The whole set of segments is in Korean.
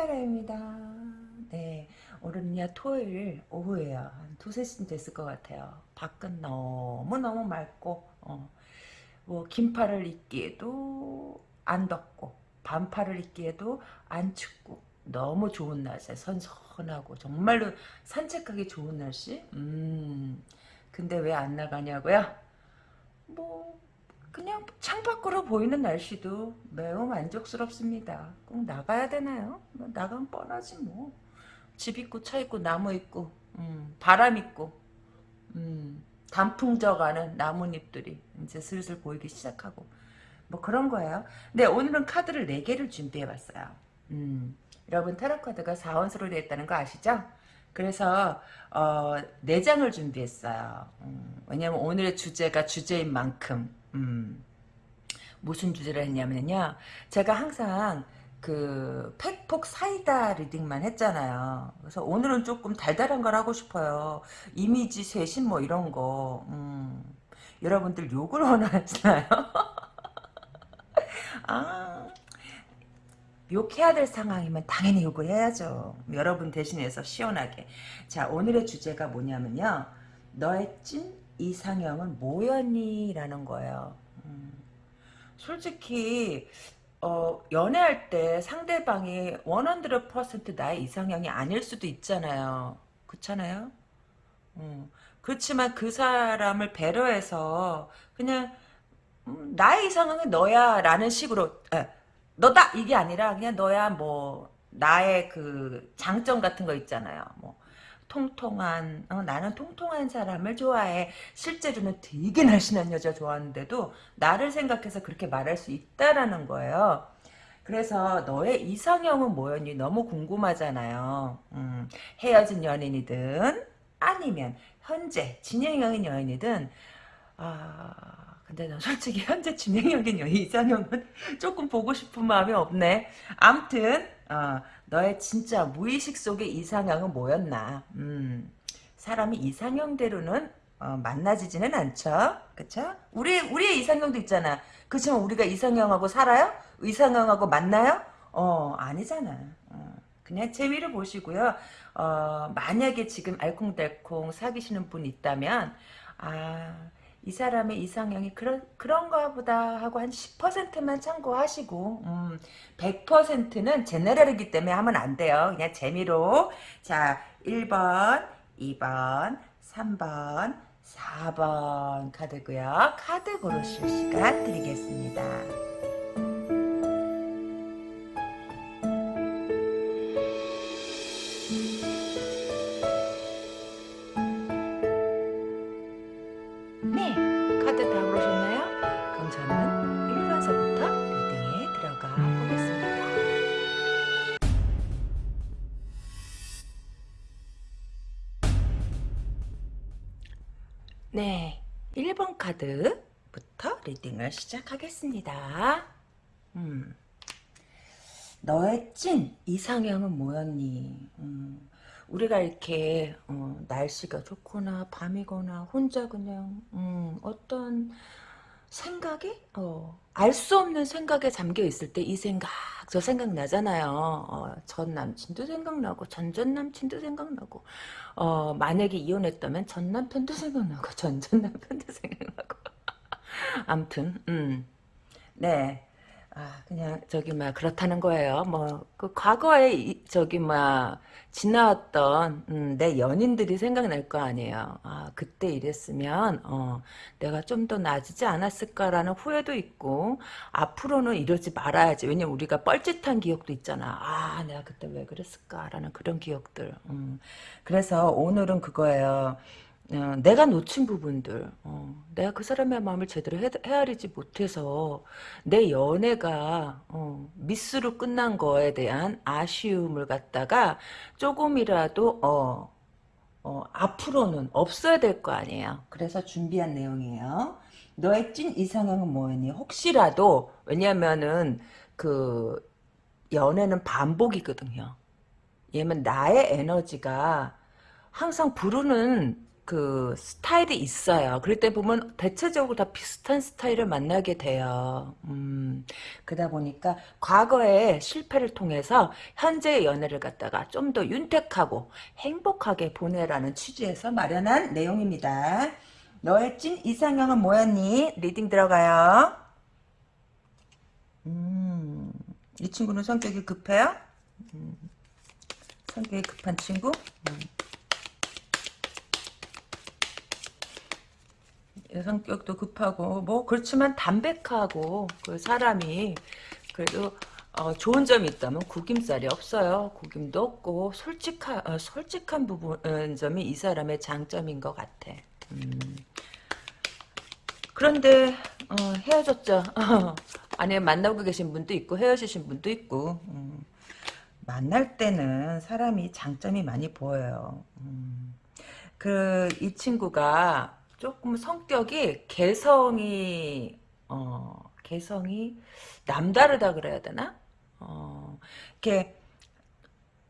이큰타라입니다. 네, 오늘은요 토요일 오후에요. 한 두세 시쯤 됐을 것 같아요. 밖은 너무너무 맑고 어, 뭐 긴팔을 입기에도 안 덥고 반팔을 입기에도 안 춥고 너무 좋은 날씨 선선하고 정말로 산책하기 좋은 날씨 음 근데 왜 안 나가냐고요? 뭐 그냥 창밖으로 보이는 날씨도 매우 만족스럽습니다. 꼭 나가야 되나요? 뭐 나가면 뻔하지 뭐. 집 있고 차 있고 나무 있고 음, 바람 있고 음, 단풍 져가는 나뭇잎들이 이제 슬슬 보이기 시작하고 뭐 그런 거예요. 근데 오늘은 카드를 4개를 준비해봤어요. 음, 여러분 타로 카드가 4원수로 되어 있다는 거 아시죠? 그래서 어, 4장을 준비했어요. 음, 왜냐면 오늘의 주제가 주제인 만큼 음, 무슨 주제를 했냐면요. 제가 항상 그 팩폭 사이다 리딩만 했잖아요. 그래서 오늘은 조금 달달한 걸 하고 싶어요. 이미지 쇄신 뭐 이런 거. 음, 여러분들 욕을 원하시나요? 아, 욕해야 될 상황이면 당연히 욕을 해야죠. 여러분 대신해서 시원하게. 자, 오늘의 주제가 뭐냐면요. 너의 찐 이상형은 뭐였니? 라는 거예요. 음, 솔직히 어, 연애할 때 상대방이 100% 나의 이상형이 아닐 수도 있잖아요. 그렇잖아요? 음, 그렇지만 그 사람을 배려해서 그냥 음, 나의 이상형은 너야 라는 식으로 에, 너다 이게 아니라 그냥 너야 뭐 나의 그 장점 같은 거 있잖아요. 뭐 통통한 어, 나는 통통한 사람을 좋아해. 실제로는 되게 날씬한 여자 좋아하는데도 나를 생각해서 그렇게 말할 수 있다라는 거예요. 그래서 너의 이상형은 뭐였니? 너무 궁금하잖아요. 음, 헤어진 연인이든 아니면 현재 진행형인 연인이든 아 근데 난 솔직히 현재 진행형인 여인 이상형은 조금 보고 싶은 마음이 없네. 암튼 어, 너의 진짜 무의식 속의 이상형은 뭐였나? 음, 사람이 이상형대로는 어, 만나지지는 않죠. 그쵸? 우리, 우리의 이상형도 있잖아. 그렇지만 우리가 이상형하고 살아요? 이상형하고 만나요? 어, 아니잖아. 어, 그냥 재미를 보시고요. 어, 만약에 지금 알콩달콩 사귀시는 분 있다면, 아, 이 사람의 이상형이 그런, 그런가 보다 하고 한 10%만 참고하시고, 음, 100%는 제네럴이기 때문에 하면 안 돼요. 그냥 재미로. 자, 1번, 2번, 3번, 4번 카드고요 카드 고르실 시간 드리겠습니다. 카드부터 리딩을 시작하겠습니다. 음, 너의 찐 이상형은 뭐였니? 음, 우리가 이렇게 어, 날씨가 좋거나 밤이거나 혼자 그냥 음, 어떤 생각이 어, 알 수 없는 생각에 잠겨 있을 때 이 생각 저 생각 나잖아요. 어, 전 남친도 생각나고 전전 남친도 생각나고 어, 만약에 이혼했다면 전 남편도 생각나고 전전 남편도 생각나고 암튼 음. 네. 아, 그냥, 저기, 막, 그렇다는 거예요. 뭐, 그, 과거에, 이, 저기, 막, 지나왔던, 음, 내 연인들이 생각날 거 아니에요. 아, 그때 이랬으면, 어, 내가 좀 더 나아지지 않았을까라는 후회도 있고, 앞으로는 이러지 말아야지. 왜냐면 우리가 뻘짓한 기억도 있잖아. 아, 내가 그때 왜 그랬을까라는 그런 기억들. 음. 그래서 오늘은 그거예요. 어, 내가 놓친 부분들 어, 내가 그 사람의 마음을 제대로 헤, 아리지 못해서 내 연애가 어, 미스로 끝난 거에 대한 아쉬움을 갖다가 조금이라도 어, 어, 앞으로는 없어야 될 거 아니에요. 그래서 준비한 내용이에요. 너의 찐 이상형은 뭐니? 혹시라도 왜냐면은 그 연애는 반복이거든요. 얘는 나의 에너지가 항상 부르는 그 스타일이 있어요. 그럴 때 보면 대체적으로 다 비슷한 스타일을 만나게 돼요. 음, 그러다 보니까 과거의 실패를 통해서 현재의 연애를 갖다가 좀 더 윤택하고 행복하게 보내라는 취지에서 마련한 내용입니다. 너의 찐 이상형은 뭐였니? reading 들어가요. 음, 이 친구는 성격이 급해요? 음, 성격이 급한 친구? 음. 성격도 급하고 뭐 그렇지만 담백하고 그 사람이 그래도 어, 좋은 점이 있다면 구김살이 없어요. 구김도 없고 솔직한 어, 솔직한 부분 어, 점이 이 사람의 장점인 것 같아. 음. 그런데 어, 헤어졌죠. 아니 만나고 계신 분도 있고 헤어지신 분도 있고 음. 만날 때는 사람이 장점이 많이 보여요. 음. 그이 친구가 조금 성격이 개성이 어 개성이 남다르다 그래야 되나? 어 이렇게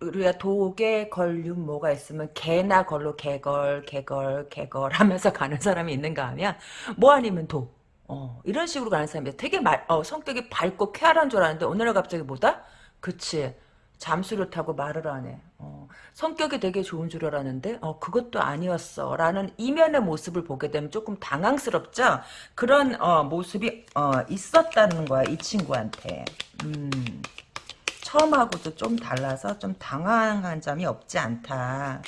우리가 독에 걸륜 뭐가 있으면 개나 걸로 개걸 개걸 개걸 하면서 가는 사람이 있는가 하면 뭐 아니면 독 어, 이런 식으로 가는 사람이 되게 말, 어, 성격이 밝고 쾌활한 줄 알았는데 어느 날 갑자기 뭐다? 그치 잠수를 타고 말을 하네. 어, 성격이 되게 좋은 줄 알았는데 어, 그것도 아니었어. 라는 이면의 모습을 보게 되면 조금 당황스럽죠? 그런 어, 모습이 어, 있었다는 거야. 이 친구한테. 음, 처음하고도 좀 달라서 좀 당황한 점이 없지 않다.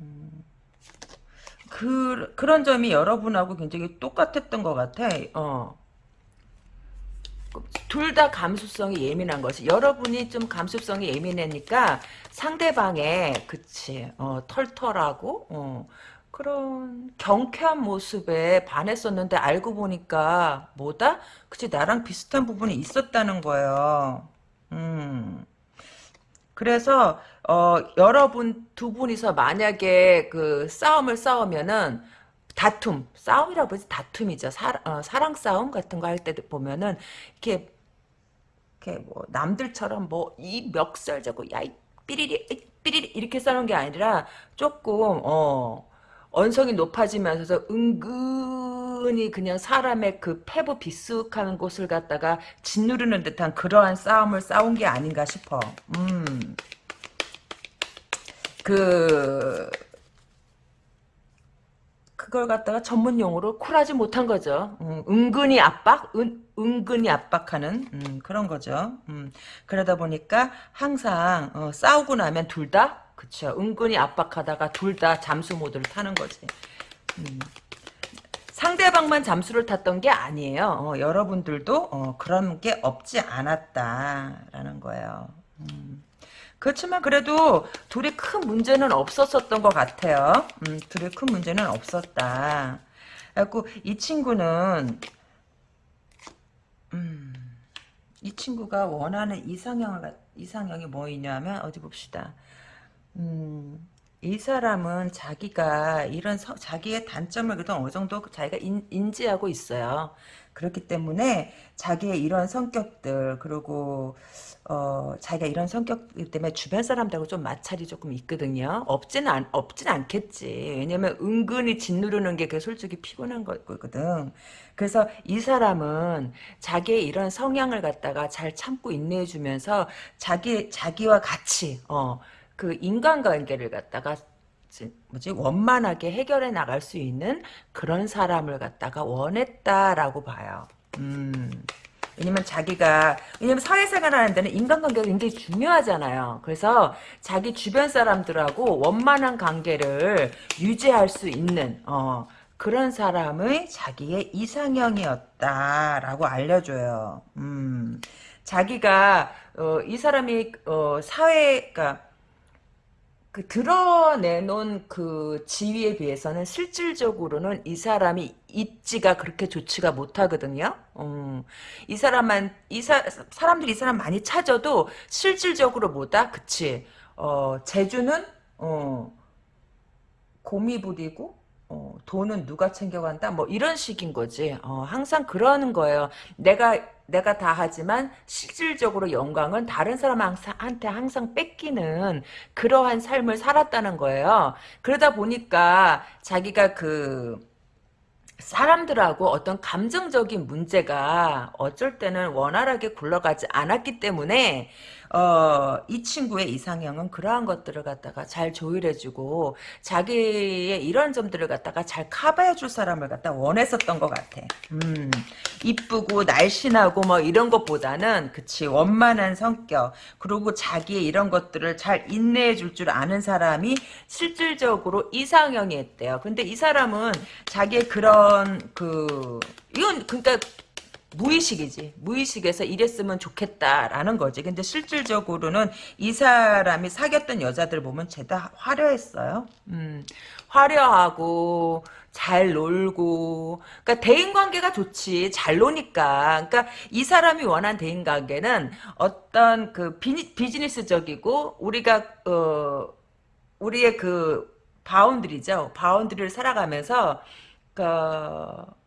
음, 그, 그런 점이 여러분하고 굉장히 똑같았던 것 같아. 어. 둘 다 감수성이 예민한 것이 여러분이 좀 감수성이 예민하니까 상대방의 그치 어, 털털하고 어, 그런 경쾌한 모습에 반했었는데 알고 보니까 뭐다? 그치 나랑 비슷한 부분이 있었다는 거예요. 음. 그래서 어, 여러분 두 분이서 만약에 그 싸움을 싸우면은 다툼, 싸움이라고 해서 다툼이죠. 사, 어, 사랑 싸움 같은 거 할 때 보면은 이렇게 이렇게 뭐 남들처럼 뭐 이 멱살 잡고 야이 삐리리 삐리리 이렇게 싸는 게 아니라 조금 어 언성이 높아지면서 은근히 그냥 사람의 그 패부 비숙한 곳을 갖다가 짓누르는 듯한 그러한 싸움을 싸운 게 아닌가 싶어. 음. 그 그걸 갖다가 전문 용어로 쿨하지 못한 거죠. 음, 은근히 압박, 은, 은근히 압박하는 음, 그런 거죠. 음, 그러다 보니까 항상 어, 싸우고 나면 둘 다, 그쵸. 은근히 압박하다가 둘 다 잠수 모드를 타는 거지. 음. 상대방만 잠수를 탔던 게 아니에요. 어, 여러분들도 어, 그런 게 없지 않았다라는 거예요. 음. 그렇지만 그래도 둘이 큰 문제는 없었었던 것 같아요. 음, 둘이 큰 문제는 없었다. 그래갖고 이 친구는 음, 이 친구가 원하는 이상형 이상형이 뭐이냐면 어디 봅시다. 음, 이 사람은 자기가 이런 서, 자기의 단점을 그래도 어느 정도 자기가 인, 인지하고 있어요. 그렇기 때문에 자기의 이런 성격들 그리고 어, 자기가 이런 성격 때문에 주변 사람들하고 좀 마찰이 조금 있거든요. 없진 않, 없진 않겠지. 왜냐면 은근히 짓누르는 게 그 솔직히 피곤한 거거든. 그래서 이 사람은 자기의 이런 성향을 갖다가 잘 참고 인내해 주면서 자기, 자기와 같이, 어, 그 인간관계를 갖다가 뭐지 원만하게 해결해 나갈 수 있는 그런 사람을 갖다가 원했다라고 봐요. 음. 왜냐면 자기가 왜냐면 사회생활 하는 데는 인간관계가 굉장히 중요하잖아요. 그래서 자기 주변 사람들하고 원만한 관계를 유지할 수 있는 어, 그런 사람의 자기의 이상형이었다라고 알려줘요. 음, 자기가 어, 이 사람이 어, 사회가 그 드러내놓은 그 지위에 비해서는 실질적으로는 이 사람이 입지가 그렇게 좋지가 못하거든요. 음, 이 사람만 이 사, 사람들이 이 사람 많이 찾아도 실질적으로 뭐다? 그치? 어, 재주는 어, 곰이 부리고 어, 돈은 누가 챙겨간다? 뭐 이런 식인 거지. 어, 항상 그러는 거예요. 내가 내가 다 하지만 실질적으로 영광은 다른 사람한테 항상 뺏기는 그러한 삶을 살았다는 거예요. 그러다 보니까 자기가 그 사람들하고 어떤 감정적인 문제가 어쩔 때는 원활하게 굴러가지 않았기 때문에 어, 이 친구의 이상형은 그러한 것들을 갖다가 잘 조율해주고 자기의 이런 점들을 갖다가 잘 커버해줄 사람을 갖다 원했었던 것 같아. 음, 이쁘고 날씬하고 뭐 이런 것보다는 그치 원만한 성격 그리고 자기의 이런 것들을 잘 인내해줄 줄 아는 사람이 실질적으로 이상형이 있대요. 근데 이 사람은 자기의 그런 그 이건 그러니까 무의식이지. 무의식에서 이랬으면 좋겠다라는 거지. 근데 실질적으로는 이 사람이 사귀었던 여자들 보면 죄다 화려했어요. 음, 화려하고 잘 놀고 그러니까 대인 관계가 좋지 잘 노니까 그러니까 이 사람이 원한 대인 관계는 어떤 그 비, 비즈니스적이고 우리가 어 우리의 그 boundary죠 boundary를 살아가면서 그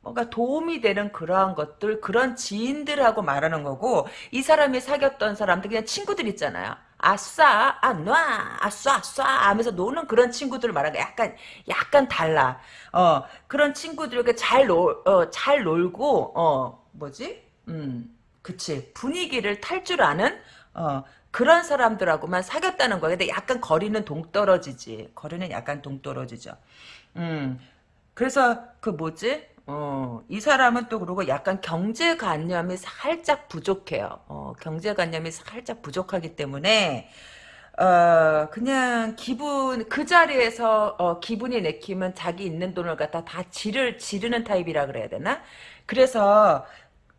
뭔가 도움이 되는 그러한 것들 그런 지인들하고 말하는 거고 이 사람이 사귀었던 사람들 그냥 친구들 있잖아요. 아싸, 아, 놔, 아싸, 아싸 하면서 노는 그런 친구들 말하는 거 약간, 약간 달라. 어, 그런 친구들에게 잘 놀, 어, 잘 놀고, 어, 뭐지? 음, 그치. 분위기를 탈 줄 아는, 어, 그런 사람들하고만 사귀었다는 거야. 근데 약간 거리는 동떨어지지. 거리는 약간 동떨어지죠. 음, 그래서 그 뭐지? 어, 이 사람은 또 그러고 약간 경제관념이 살짝 부족해요. 어, 경제관념이 살짝 부족하기 때문에 어, 그냥 기분 그 자리에서 어, 기분이 내키면 자기 있는 돈을 갖다 다 지를 지르는 타입이라 그래야 되나? 그래서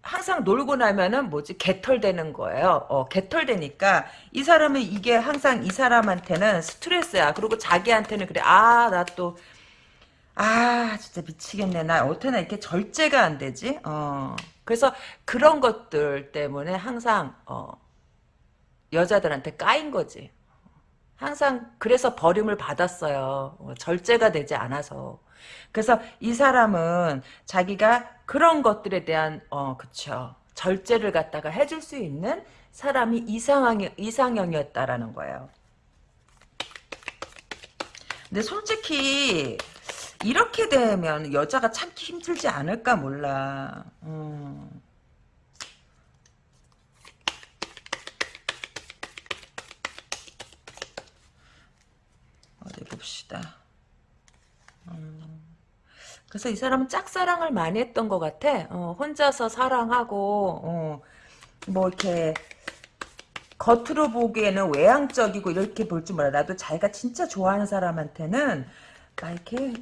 항상 놀고 나면은 뭐지 개털되는 거예요. 어, 개털되니까 이 사람은 이게 항상 이 사람한테는 스트레스야. 그리고 자기한테는 그래. 아, 나 또 아 진짜 미치겠네. 나 어떻게나 이렇게 절제가 안 되지? 어. 그래서 그런 것들 때문에 항상 어 여자들한테 까인 거지. 항상 그래서 버림을 받았어요. 어, 절제가 되지 않아서. 그래서 이 사람은 자기가 그런 것들에 대한 어 그쵸. 절제를 갖다가 해줄 수 있는 사람이 이상형, 이상형이었다라는 거예요. 근데 솔직히 이렇게 되면 여자가 참기 힘들지 않을까 몰라. 음. 어디 봅시다. 음. 그래서 이 사람은 짝사랑을 많이 했던 것 같아. 어, 혼자서 사랑하고 어, 뭐 이렇게 겉으로 보기에는 외향적이고 이렇게 볼 줄 몰라. 나도 자기가 진짜 좋아하는 사람한테는 막 이렇게 확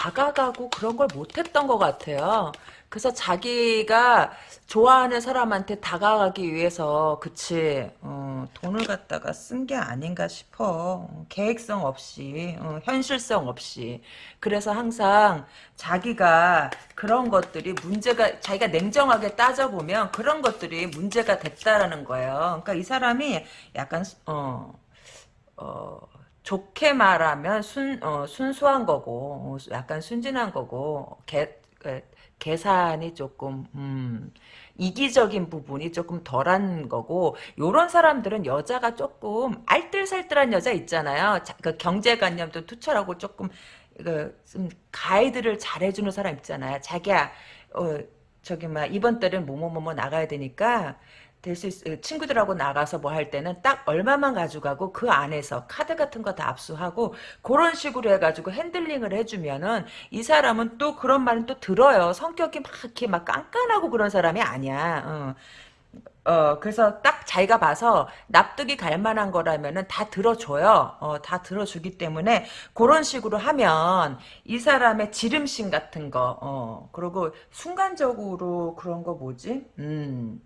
다가가고 그런 걸 못했던 것 같아요. 그래서 자기가 좋아하는 사람한테 다가가기 위해서 그치 어, 돈을 갖다가 쓴 게 아닌가 싶어. 계획성 없이 어, 현실성 없이. 그래서 항상 자기가 그런 것들이 문제가 자기가 냉정하게 따져보면 그런 것들이 문제가 됐다라는 거예요. 그러니까 이 사람이 약간 어, 어 좋게 말하면 순, 어, 순수한 거고, 어, 약간 순진한 거고, 개, 계산이 조금, 음, 이기적인 부분이 조금 덜한 거고, 요런 사람들은 여자가 조금 알뜰살뜰한 여자 있잖아요. 자, 그 경제관념도 투철하고 조금, 그, 좀 가이드를 잘해주는 사람 있잖아요. 자기야, 어, 저기, 막, 이번 달은 뭐뭐뭐뭐 나가야 되니까, 될 수 있, 친구들하고 나가서 뭐 할 때는 딱 얼마만 가져가고 그 안에서 카드 같은 거 다 압수하고 그런 식으로 해가지고 핸들링을 해주면은 이 사람은 또 그런 말은 또 들어요. 성격이 막 이렇게 막 깐깐하고 그런 사람이 아니야. 어. 어, 그래서 딱 자기가 봐서 납득이 갈 만한 거라면은 다 들어줘요. 어, 다 들어주기 때문에 그런 식으로 하면 이 사람의 지름신 같은 거, 어, 그리고 순간적으로 그런 거 뭐지? 음.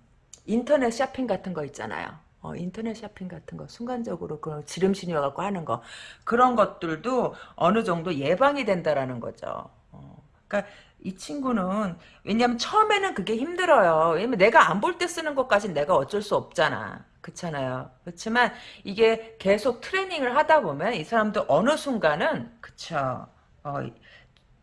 인터넷 쇼핑 같은 거 있잖아요. 어, 인터넷 쇼핑 같은 거 순간적으로 그 지름신이 와갖고 하는 거 그런 것들도 어느 정도 예방이 된다라는 거죠. 어, 그러니까 이 친구는 왜냐면 처음에는 그게 힘들어요. 왜냐면 내가 안 볼 때 쓰는 것까지 내가 어쩔 수 없잖아. 그렇잖아요. 그렇지만 이게 계속 트레이닝을 하다 보면 이 사람도 어느 순간은 그쵸. 어,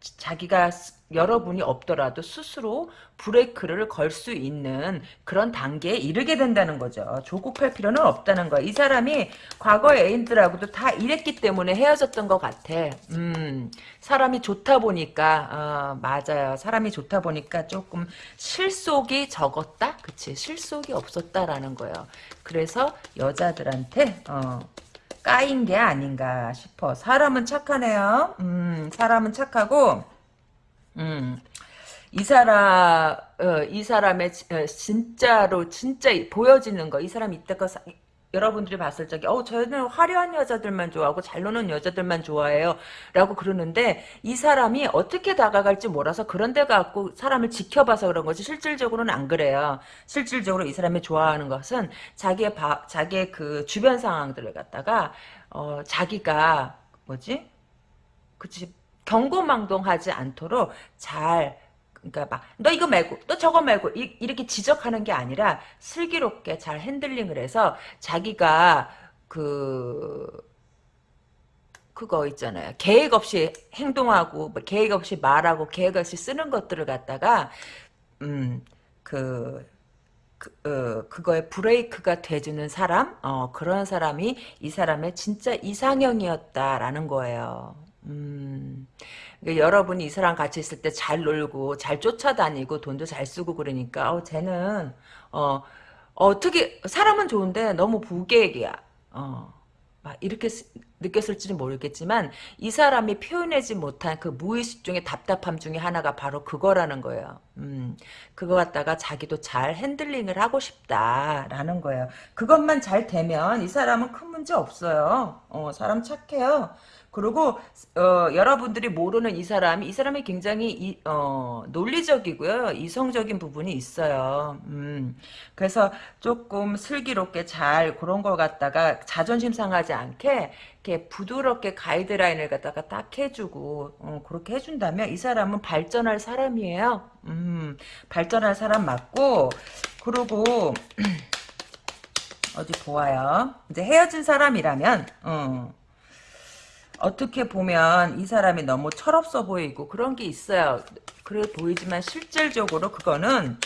자기가 여러분이 없더라도 스스로 브레이크를 걸 수 있는 그런 단계에 이르게 된다는 거죠. 조급할 필요는 없다는 거야. 이 사람이 과거 애인들하고도 다 이랬기 때문에 헤어졌던 것 같아. 음, 사람이 좋다 보니까, 어, 맞아요. 사람이 좋다 보니까 조금 실속이 적었다? 그치. 실속이 없었다라는 거예요. 그래서 여자들한테, 어, 까인 게 아닌가 싶어. 사람은 착하네요. 음, 사람은 착하고, 음, 이 사람, 어, 이 사람의 어, 진짜로 진짜 보여지는 거, 이 사람 이때껏 사- 여러분들이 봤을 적에, 어, 저는 화려한 여자들만 좋아하고 잘 노는 여자들만 좋아해요. 라고 그러는데, 이 사람이 어떻게 다가갈지 몰라서 그런 데 갖고 사람을 지켜봐서 그런 거지, 실질적으로는 안 그래요. 실질적으로 이 사람이 좋아하는 것은 자기의 바, 자기의 그 주변 상황들을 갖다가, 어, 자기가, 뭐지? 그치, 경고망동하지 않도록 잘 그러니까 막 너 이거 말고 너 저거 말고 이, 이렇게 지적하는 게 아니라 슬기롭게 잘 핸들링을 해서 자기가 그 그거 있잖아요. 계획 없이 행동하고 뭐 계획 없이 말하고 계획 없이 쓰는 것들을 갖다가 음그 그, 어, 그거에 브레이크가 돼주는 사람, 어, 그런 사람이 이 사람의 진짜 이상형이었다라는 거예요. 음, 그러니까 여러분이 이 사람 같이 있을 때 잘 놀고, 잘 쫓아다니고, 돈도 잘 쓰고 그러니까, 어, 쟤는, 어, 어떻게, 사람은 좋은데 너무 부계획이야. 어, 막 이렇게 쓰- 느꼈을지는 모르겠지만, 이 사람이 표현하지 못한 그 무의식 중에 답답함 중에 하나가 바로 그거라는 거예요. 음, 그거 갖다가 자기도 잘 핸들링을 하고 싶다라는 거예요. 그것만 잘 되면 이 사람은 큰 문제 없어요. 어, 사람 착해요. 그리고 어, 여러분들이 모르는 이 사람이 이 사람이 굉장히 이, 어, 논리적이고요. 이성적인 부분이 있어요. 음, 그래서 조금 슬기롭게 잘 그런 걸 갖다가 자존심 상하지 않게 이렇게 부드럽게 가이드라인을 갖다가 딱 해주고 어, 그렇게 해준다면 이 사람은 발전할 사람이에요. 음, 발전할 사람 맞고 그리고 어디 보아요. 이제 헤어진 사람이라면 어, 어떻게 보면 이 사람이 너무 철없어 보이고 그런 게 있어요. 그래 보이지만 실질적으로 그거는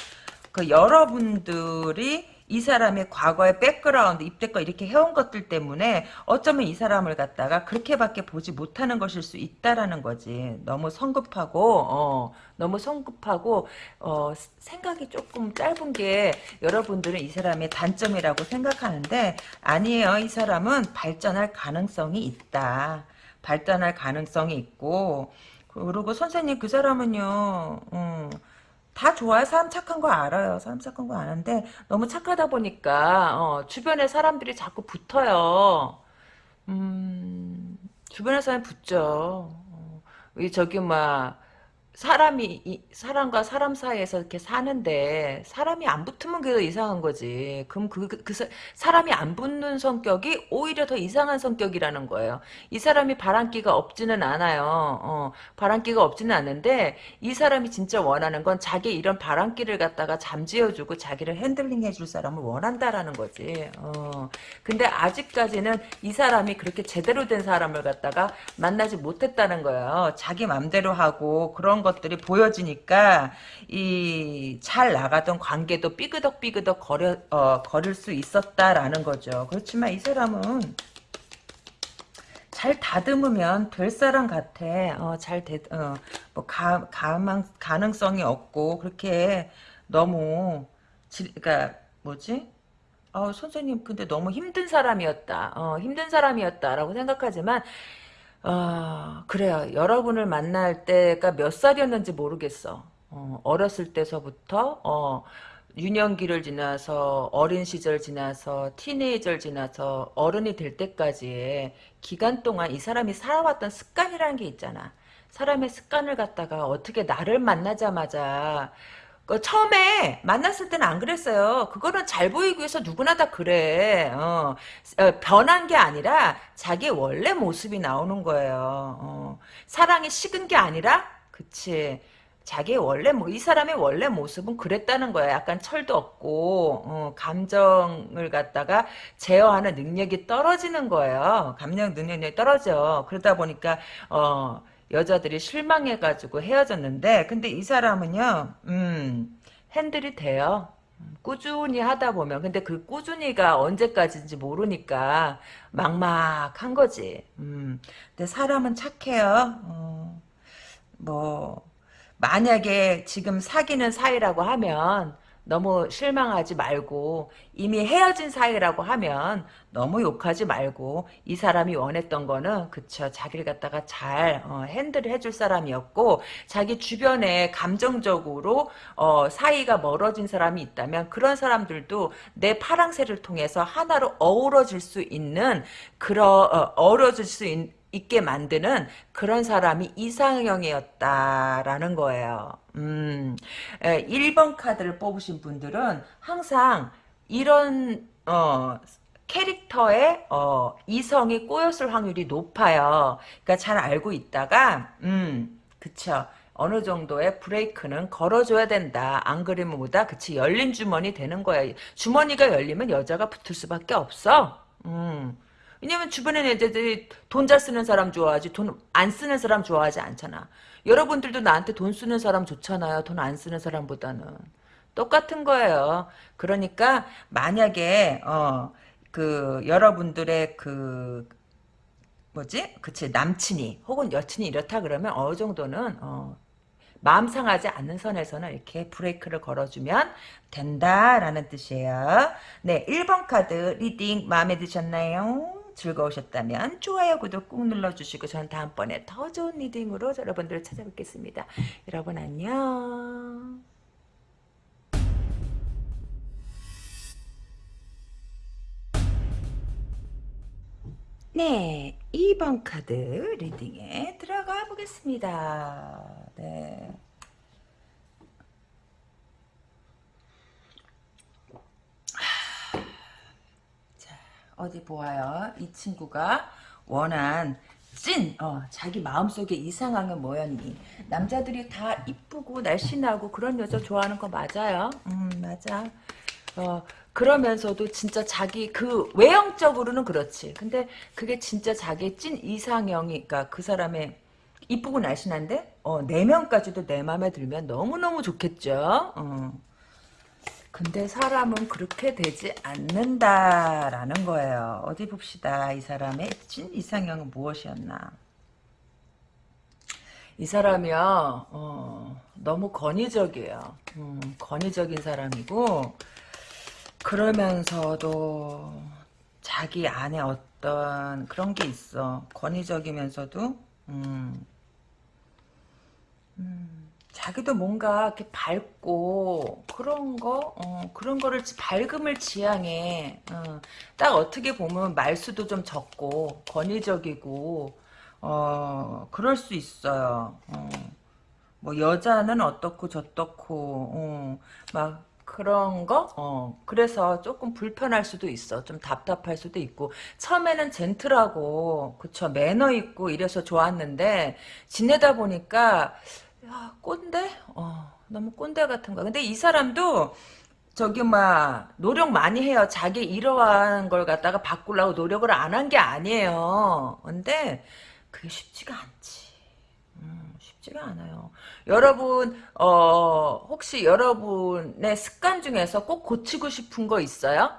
그 여러분들이 이 사람의 과거의 백그라운드, 입때껏 이렇게 해온 것들 때문에 어쩌면 이 사람을 갖다가 그렇게밖에 보지 못하는 것일 수 있다라는 거지. 너무 성급하고, 어, 너무 성급하고, 어, 생각이 조금 짧은 게 여러분들은 이 사람의 단점이라고 생각하는데 아니에요. 이 사람은 발전할 가능성이 있다. 발전할 가능성이 있고, 그리고 선생님 그 사람은요, 음, 다 좋아요. 사람 착한 거 알아요. 사람 착한 거 아는데 너무 착하다 보니까 어, 주변에 사람들이 자꾸 붙어요. 음, 주변에 사람이 붙죠. 어, 이 저기 막 사람이 이, 사람과 사람 사이에서 이렇게 사는데 사람이 안 붙으면 그게 더 이상한 거지. 그럼 그, 그, 그 사- 사람이 안 붙는 성격이 오히려 더 이상한 성격이라는 거예요. 이 사람이 바람기가 없지는 않아요. 어, 바람기가 없지는 않은데 이 사람이 진짜 원하는 건 자기 이런 바람기를 갖다가 잠재워주고 자기를 핸들링 해줄 사람을 원한다라는 거지. 어, 근데 아직까지는 이 사람이 그렇게 제대로 된 사람을 갖다가 만나지 못했다는 거예요. 자기 맘대로 하고 그런 것들이 보여지니까 이 잘 나가던 관계도 삐그덕삐그덕 거려 어, 거릴 수 있었다라는 거죠. 그렇지만 이 사람은 잘 다듬으면 될 사람 같아. 어, 잘 대, 어, 뭐, 가, 가망, 가능성이 없고, 그렇게 너무, 지, 그니까, 뭐지? 어, 선생님, 근데 너무 힘든 사람이었다. 어, 힘든 사람이었다라고 생각하지만, 어, 그래요. 여러분을 만날 때가 몇 살이었는지 모르겠어. 어, 어 렸을 때서부터, 어, 유년기를 지나서, 어린 시절 지나서, 티네이저를 지나서, 어른이 될 때까지의 기간 동안 이 사람이 살아왔던 습관이라는 게 있잖아. 사람의 습관을 갖다가 어떻게 나를 만나자마자 그 처음에 만났을 때는 안 그랬어요. 그거는 잘 보이기 위해서 누구나 다 그래. 어, 어, 변한 게 아니라 자기 원래 모습이 나오는 거예요. 어, 사랑이 식은 게 아니라, 그치. 자기 원래 뭐 이 사람의 원래 모습은 그랬다는 거야. 약간 철도 없고 어, 감정을 갖다가 제어하는 능력이 떨어지는 거예요. 감정 능력이 떨어져. 그러다 보니까 어 여자들이 실망해가지고 헤어졌는데 근데 이 사람은요 음 핸들이 돼요. 꾸준히 하다 보면. 근데 그 꾸준히가 언제까지인지 모르니까 막막한 거지. 음 근데 사람은 착해요. 어, 뭐 만약에 지금 사귀는 사이라고 하면 너무 실망하지 말고 이미 헤어진 사이라고 하면 너무 욕하지 말고 이 사람이 원했던 거는 그쵸 자기를 갖다가 잘 어, 핸들을 해줄 사람이었고 자기 주변에 감정적으로 어, 사이가 멀어진 사람이 있다면 그런 사람들도 내 파랑새를 통해서 하나로 어우러질 수 있는 그런 어, 어우러질 수 있는 있게 만드는 그런 사람이 이상형이었다라는 거예요. 음, 1번 카드를 뽑으신 분들은 항상 이런 어, 캐릭터에 어, 이성이 꼬였을 확률이 높아요. 그러니까 잘 알고 있다가 음, 그쵸. 어느 정도의 브레이크는 걸어줘야 된다. 안 그러면 뭐다? 그치. 열린 주머니 되는 거야. 주머니가 열리면 여자가 붙을 수밖에 없어. 음. 왜냐면 주변에 애들이 돈잘 쓰는 사람 좋아하지 돈 안 쓰는 사람 좋아하지 않잖아. 여러분들도 나한테 돈 쓰는 사람 좋잖아요. 돈 안 쓰는 사람보다는. 똑같은 거예요. 그러니까 만약에 어 그 여러분들의 그 뭐지? 그치 남친이 혹은 여친이 이렇다 그러면 어느 정도는 어 마음 상하지 않는 선에서는 이렇게 브레이크를 걸어주면 된다라는 뜻이에요. 네, 1번 카드 reading 마음에 드셨나요? 즐거우셨다면 좋아요, 구독 꾹 눌러주시고 저는 다음번에 더 좋은 reading으로 여러분들을 찾아뵙겠습니다. 여러분 안녕. 네, 2번 카드 reading에 들어가 보겠습니다. 네. 어디 보아요. 이 친구가 원한 찐 어, 자기 마음속에 이상하게 뭐였니? 남자들이 다 이쁘고 날씬하고 그런 여자 좋아하는 거 맞아요? 음 맞아. 어 그러면서도 진짜 자기 그 외형적으로는 그렇지. 근데 그게 진짜 자기 찐 이상형이 그러니까 그 사람의 이쁘고 날씬한데 어 내면까지도 내 마음에 들면 너무너무 좋겠죠? 어. 근데 사람은 그렇게 되지 않는다라는 거예요. 어디 봅시다. 이 사람의 찐 이상형은 무엇이었나. 이 사람이요. 어, 너무 권위적이에요. 음, 권위적인 사람이고 그러면서도 자기 안에 어떤 그런 게 있어. 권위적이면서도 음, 음. 자기도 뭔가 이렇게 밝고 그런 거 어, 그런 거를 밝음을 지향해 어, 딱 어떻게 보면 말수도 좀 적고 권위적이고 어, 그럴 수 있어요 어, 뭐 여자는 어떻고 저떻고 어, 막 그런 거? 어, 그래서 조금 불편할 수도 있어. 좀 답답할 수도 있고. 처음에는 젠틀하고, 그쵸, 매너 있고 이래서 좋았는데, 지내다 보니까, 야, 꼰대? 어, 너무 꼰대 같은 거야. 근데 이 사람도 저기 막 노력 많이 해요. 자기 이러한 걸 갖다가 바꾸려고 노력을 안 한 게 아니에요. 근데 그게 쉽지가 않지. 음, 쉽지가 않아요. 여러분 어 혹시 여러분의 습관 중에서 꼭 고치고 싶은 거 있어요?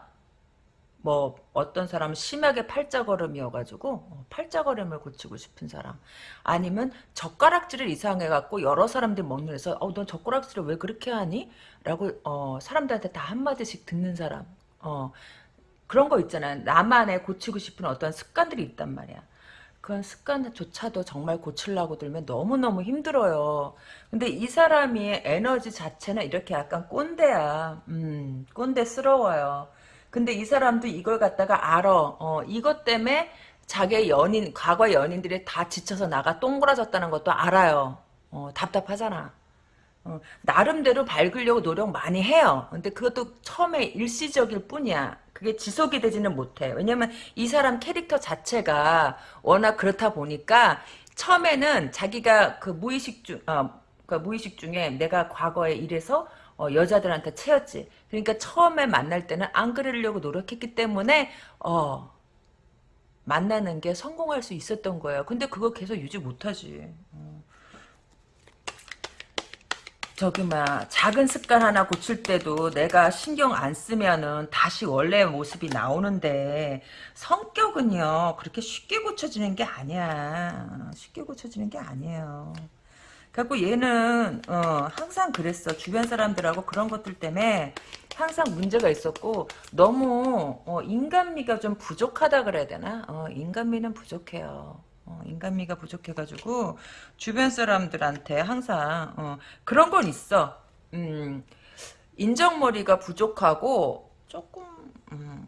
뭐 어떤 사람은 심하게 팔자걸음이어가지고 어, 팔자걸음을 고치고 싶은 사람 아니면 젓가락질을 이상해갖고 여러 사람들 먹는 데서 어, 넌 젓가락질을 왜 그렇게 하니? 라고 어, 사람들한테 다 한마디씩 듣는 사람 어, 그런 거 있잖아요 나만의 고치고 싶은 어떤 습관들이 있단 말이야 그런 습관조차도 정말 고치려고 들면 너무너무 힘들어요. 근데 이 사람이 에너지 자체는 이렇게 약간 꼰대야. 음, 꼰대스러워요. 근데 이 사람도 이걸 갖다가 알아. 어, 이것 때문에 자기 연인, 과거 연인들이 다 지쳐서 나가 똥그라졌다는 것도 알아요. 어, 답답하잖아. 어, 나름대로 밝으려고 노력 많이 해요. 근데 그것도 처음에 일시적일 뿐이야. 그게 지속이 되지는 못해. 왜냐면 이 사람 캐릭터 자체가 워낙 그렇다 보니까 처음에는 자기가 그 무의식 중, 어, 그 무의식 중에 내가 과거에 이래서 어, 여자들한테 채였지. 그러니까 처음에 만날 때는 안 그러려고 노력했기 때문에 어 만나는 게 성공할 수 있었던 거예요. 근데 그거 계속 유지 못하지. 어. 저기 막 작은 습관 하나 고칠 때도 내가 신경 안 쓰면은 다시 원래 모습이 나오는데 성격은요 그렇게 쉽게 고쳐지는 게 아니야 쉽게 고쳐지는 게 아니에요 그래갖고 얘는 어, 항상 그랬어. 주변 사람들하고 그런 것들 때문에 항상 문제가 있었고 너무 어, 인간미가 좀 부족하다 그래야 되나? 어, 인간미는 부족해요. 어, 인간미가 부족해가지고 주변 사람들한테 항상 어, 그런 건 있어. 음, 인정머리가 부족하고 조금 음,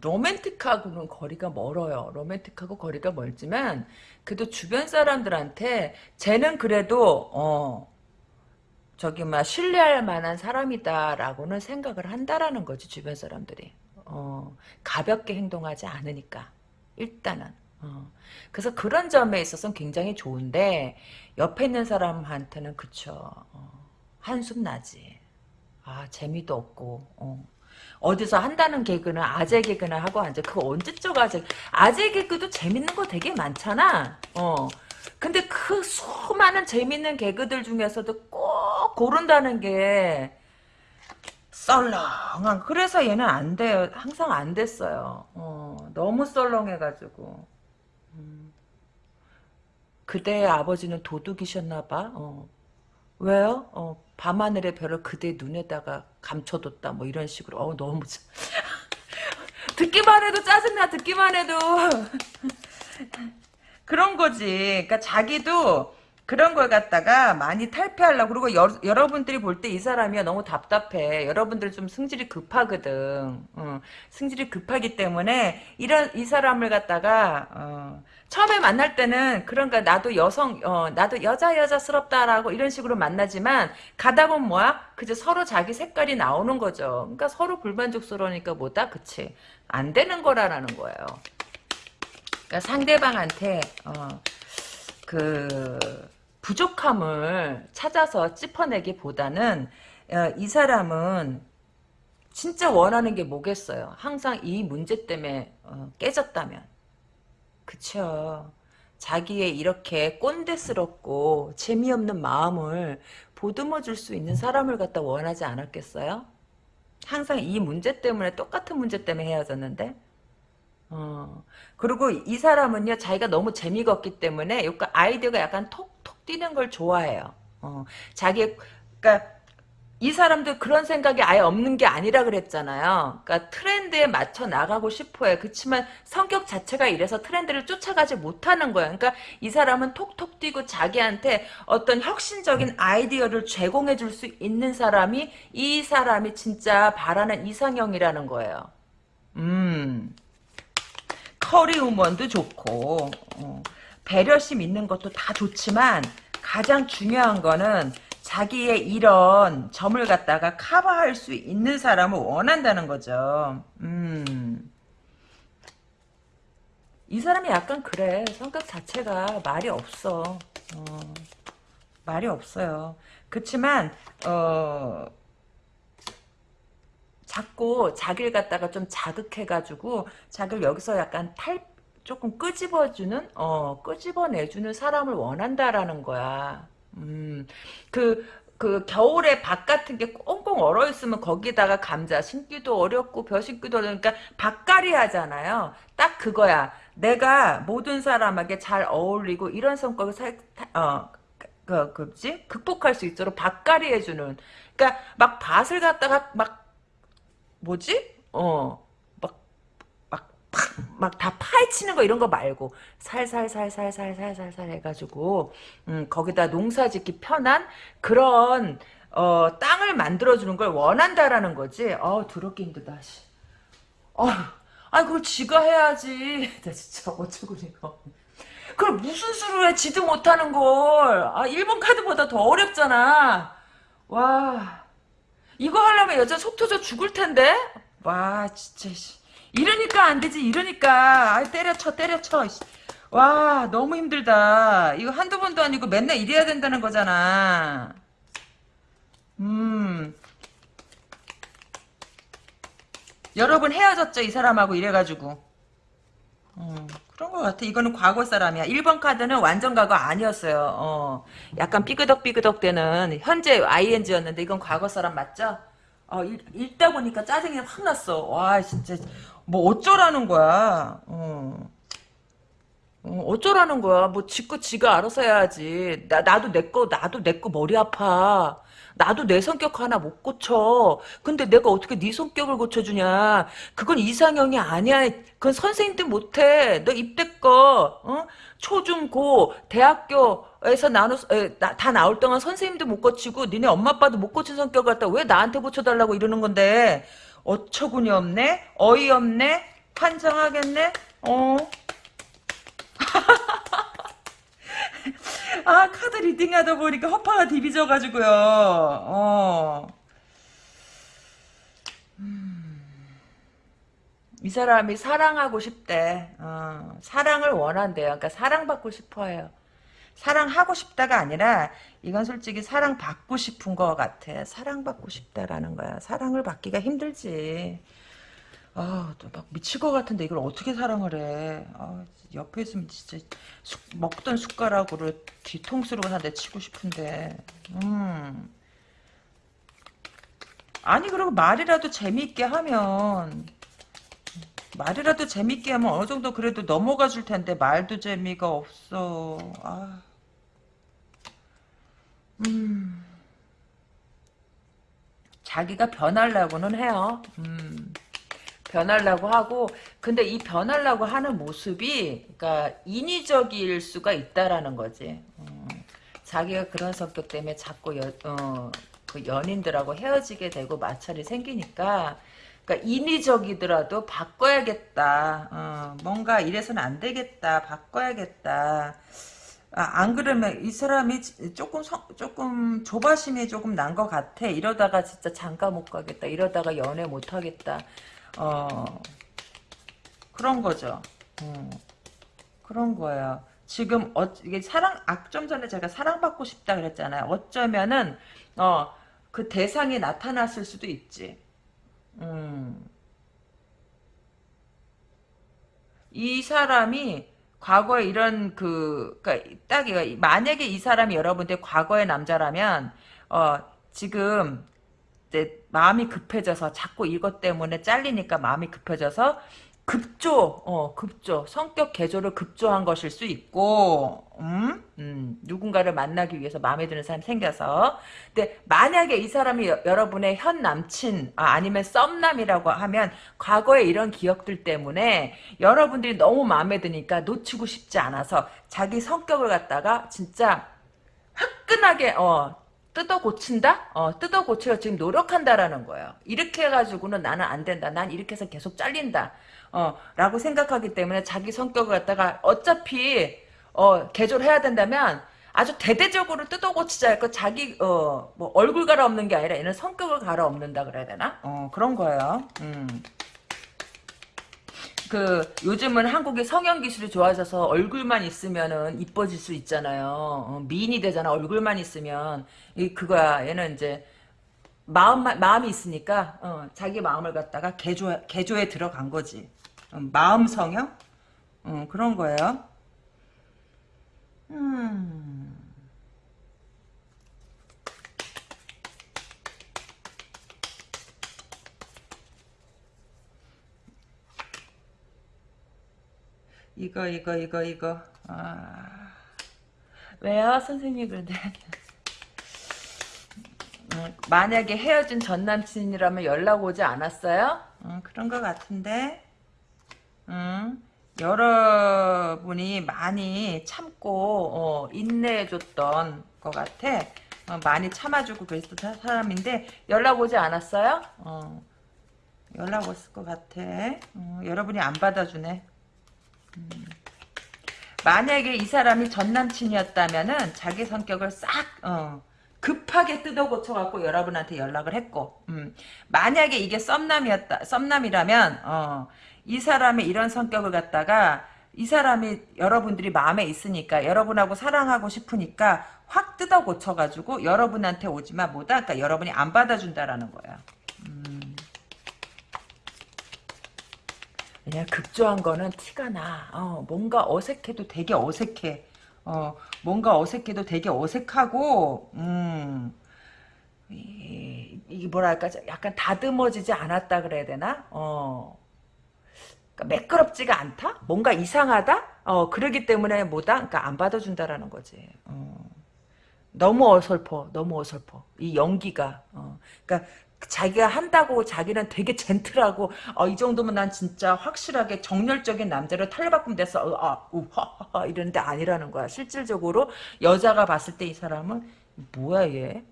로맨틱하고는 거리가 멀어요. 로맨틱하고 거리가 멀지만 그래도 주변 사람들한테 쟤는 그래도 어 저기 막 신뢰할 만한 사람이다라고는 생각을 한다라는 거지 주변 사람들이. 어 가볍게 행동하지 않으니까 일단은. 어. 그래서 그런 점에 있어서는 굉장히 좋은데 옆에 있는 사람한테는 그쵸 어, 한숨 나지 아 재미도 없고 어. 어디서 한다는 개그는 아재 개그나 하고 앉아. 그거 언제적 아재 아재 개그도 재밌는 거 되게 많잖아. 어. 근데 그 수많은 재밌는 개그들 중에서도 꼭 고른다는 게 썰렁한 그래서 얘는 안 돼요. 항상 안 됐어요. 어, 너무 썰렁해가지고. 그대의 아버지는 도둑이셨나봐. 어. 왜요? 어, 밤하늘의 별을 그대 눈에다가 감춰뒀다. 뭐 이런 식으로. 어, 너무 듣기만 해도 짜증나. 듣기만 해도 그런 거지. 그러니까 자기도 그런 걸 갖다가 많이 탈피하려고 그리고 여, 러분들이 볼 때 이 사람이 너무 답답해. 여러분들 좀 승질이 급하거든. 어, 승질이 급하기 때문에 이런 이 사람을 갖다가 어, 처음에 만날 때는 그런가 나도 여성 어, 나도 여자 여자스럽다라고 이런 식으로 만나지만 가다 보면 뭐야? 그저 서로 자기 색깔이 나오는 거죠. 그러니까 서로 불만족스러우니까 뭐다? 그치? 안 되는 거라는 거예요. 그러니까 상대방한테 어, 그 부족함을 찾아서 짚어내기보다는 어, 이 사람은 진짜 원하는 게 뭐겠어요. 항상 이 문제 때문에 어, 깨졌다면. 그쵸. 자기의 이렇게 꼰대스럽고 재미없는 마음을 보듬어 줄 수 있는 사람을 갖다 원하지 않았겠어요? 항상 이 문제 때문에 똑같은 문제 때문에 헤어졌는데 어. 그리고 이 사람은요 자기가 너무 재미가 없기 때문에 아이디어가 약간 톡톡 뛰는 걸 좋아해요 어. 자기 그러니까 이 사람도 그런 생각이 아예 없는 게 아니라 그랬잖아요. 그러니까 트렌드에 맞춰 나가고 싶어요. 그렇지만 성격 자체가 이래서 트렌드를 쫓아가지 못하는 거예요. 그러니까 이 사람은 톡톡 뛰고 자기한테 어떤 혁신적인 아이디어를 제공해 줄 수 있는 사람이 이 사람이 진짜 바라는 이상형이라는 거예요. 음. 커리우먼도 좋고 어, 배려심 있는 것도 다 좋지만 가장 중요한 거는 자기의 이런 점을 갖다가 커버할 수 있는 사람을 원한다는 거죠. 음. 이 사람이 약간 그래. 성격 자체가 말이 없어. 어, 말이 없어요. 그렇지만 어, 자꾸 자기를 갖다가 좀 자극해가지고 자기를 여기서 약간 탈 조금 끄집어주는 어 끄집어내주는 사람을 원한다라는 거야. 음, 그, 그 겨울에 밭 같은 게 꽁꽁 얼어 있으면 거기다가 감자 심기도 어렵고 벼 심기도 어려우니까 밭갈이 하잖아요. 딱 그거야. 내가 모든 사람에게 잘 어울리고 이런 성격을 살, 어, 그, 그지? 극복할 수 있도록 밭갈이 해주는. 그니까 막 밭을 갖다가 막 뭐지? 어, 막 다 파헤치는 거 이런 거 말고 살살살살살살살살 해가지고 음, 거기다 농사짓기 편한 그런 어, 땅을 만들어주는 걸 원한다라는 거지. 어 더럽게 힘들다. 씨. 어, 아 그걸 지가 해야지. 나 진짜 어쩌고니까. 그걸 무슨 수로 해? 지도 못하는 걸. 아 일본 카드보다 더 어렵잖아. 와 이거 하려면 여자 속 터져 죽을 텐데. 와 진짜. 이러니까 안 되지 이러니까 아 때려쳐 때려쳐 와 너무 힘들다 이거 한두 번도 아니고 맨날 이래야 된다는 거잖아 음 여러 분 헤어졌죠 이 사람하고 이래가지고 음. 것 같아. 이거는 과거 사람이야. 1번 카드는 완전 과거 아니었어요. 어, 약간 삐그덕삐그덕 되는 현재 ing였는데 이건 과거 사람 맞죠? 어, 읽, 읽다 보니까 짜증이 확 났어. 와, 진짜 뭐 어쩌라는 거야. 어. 어, 어쩌라는 거야. 뭐 지거 지가 알아서 해야지. 나 나도 내 거 나도 내 거 머리 아파. 나도 내 성격 하나 못 고쳐. 근데 내가 어떻게 네 성격을 고쳐주냐. 그건 이상형이 아니야. 그건 선생님도 못해. 너 입대 거 어? 초 중 고 대학교에서 나눠 다 나올 동안 선생님도 못 고치고 니네 엄마 아빠도 못 고친 성격 갖다 왜 나한테 고쳐달라고 이러는 건데 어처구니 없네 어이없네 판정하겠네 어 아 카드 리딩하다 보니까 허파가 디비져가지고요. 어. 음. 이 사람이 사랑하고 싶대. 어, 사랑을 원한대요. 그러니까 사랑받고 싶어요. 사랑하고 싶다가 아니라 이건 솔직히 사랑받고 싶은 것 같아. 사랑받고 싶다라는 거야. 사랑을 받기가 힘들지. 아, 또막 미칠 것 같은데 이걸 어떻게 사랑을 해. 아, 옆에 있으면 진짜 숟- 먹던 숟가락으로 뒤통수로 한대 치고 싶은데. 음. 아니, 그리고 말이라도 재미있게 하면, 말이라도 재미있게 하면 어느 정도 그래도 넘어가 줄 텐데, 말도 재미가 없어. 아. 음. 자기가 변하려고는 해요. 음. 변하려고 하고 근데 이 변하려고 하는 모습이 그러니까 인위적일 수가 있다라는 거지. 어, 자기가 그런 성격 때문에 자꾸 여, 어, 그 연인들하고 헤어지게 되고 마찰이 생기니까 그러니까 인위적이더라도 바꿔야겠다. 어, 뭔가 이래서는 안 되겠다. 바꿔야겠다. 아, 안 그러면 이 사람이 조금 성- 조금 조바심이 조금 난 것 같아. 이러다가 진짜 장가 못 가겠다. 이러다가 연애 못 하겠다. 어 그런 거죠. 음, 그런 거예요. 지금 어, 이게 사랑 아, 좀 전에 제가 사랑받고 싶다 그랬잖아요. 어쩌면은 어 그 대상이 나타났을 수도 있지. 음. 이 사람이 과거에 이런 그, 그니까 딱 만약에 이 사람이 여러분들 과거의 남자라면, 어, 지금, 이제 마음이 급해져서 자꾸 이것 때문에 잘리니까 마음이 급해져서 급조, 어, 급조, 성격 개조를 급조한 것일 수 있고, 음, 음, 누군가를 만나기 위해서 마음에 드는 사람이 생겨서. 근데 만약에 이 사람이 여, 여러분의 현 남친, 아, 아니면 썸남이라고 하면 과거의 이런 기억들 때문에 여러분들이 너무 마음에 드니까 놓치고 싶지 않아서 자기 성격을 갖다가 진짜 화끈하게, 어, 뜯어 고친다? 어, 뜯어 고치려 지금 노력한다라는 거예요. 이렇게 해가지고는 나는 안 된다. 난 이렇게 해서 계속 잘린다. 어, 라고 생각하기 때문에 자기 성격을 갖다가 어차피, 어, 개조를 해야 된다면 아주 대대적으로 뜯어 고치자 할거 자기, 어, 뭐, 얼굴 갈아엎는 게 아니라 얘는 성격을 갈아엎는다 그래야 되나? 어, 그런 거예요. 음. 그 요즘은 한국의 성형 기술이 좋아져서 얼굴만 있으면은 이뻐질 수 있잖아요. 어, 미인이 되잖아. 얼굴만 있으면 이 그거야. 얘는 이제 마음 마음이 있으니까 어, 자기 마음을 갖다가 개조 개조에 들어간 거지. 어, 마음 성형? 어, 그런 거예요. 음. 이거 이거 이거 이거 아 왜요 선생님 그런데 음, 만약에 헤어진 전 남친이라면 연락 오지 않았어요? 음, 그런 것 같은데 음, 여러분이 많이 참고 어, 인내해줬던 것 같아. 어, 많이 참아주고 그랬던 사람인데 연락 오지 않았어요? 어, 연락 왔을 것 같아. 어, 여러분이 안 받아주네. 만약에 이 사람이 전 남친이었다면은 자기 성격을 싹 어, 급하게 뜯어 고쳐갖고 여러분한테 연락을 했고 음, 만약에 이게 썸남이었다 썸남이라면 어, 이 사람의 이런 성격을 갖다가 이 사람이 여러분들이 마음에 있으니까 여러분하고 사랑하고 싶으니까 확 뜯어 고쳐가지고 여러분한테 오지만 뭐다 그러니까 여러분이 안 받아준다라는 거야. 음. 그냥 급조한 거는 티가 나. 어, 뭔가 어색해도 되게 어색해. 어, 뭔가 어색해도 되게 어색하고, 음, 이, 이게 뭐랄까, 약간 다듬어지지 않았다 그래야 되나? 어, 매끄럽지가 않다? 뭔가 이상하다? 어, 그러기 때문에 뭐다? 그러니까 안 받아준다라는 거지. 어. 너무 어설퍼, 너무 어설퍼. 이 연기가. 어. 그러니까 자기가 한다고 자기는 되게 젠틀하고 어, 이 정도면 난 진짜 확실하게 정열적인 남자로 탈바꿈 돼서 어, 아, 우하하하 이러는데 아니라는 거야. 실질적으로 여자가 봤을 때 이 사람은 뭐야 얘?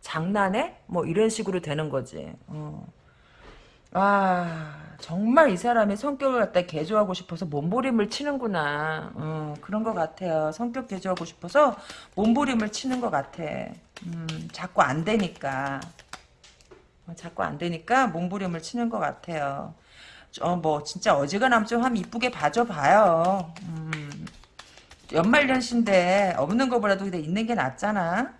장난해? 뭐 이런 식으로 되는 거지. 어. 아 정말 이 사람의 성격을 갖다 개조하고 싶어서 몸부림을 치는구나. 어, 그런 것 같아요. 성격 개조하고 싶어서 몸부림을 치는 것 같아. 음, 자꾸 안 되니까. 어, 자꾸 안 되니까 몸부림을 치는 것 같아요. 어, 뭐, 진짜 어지간하면 좀 한번 이쁘게 봐줘봐요. 음, 연말연시인데, 없는 거보다도 그냥 있는 게 낫잖아.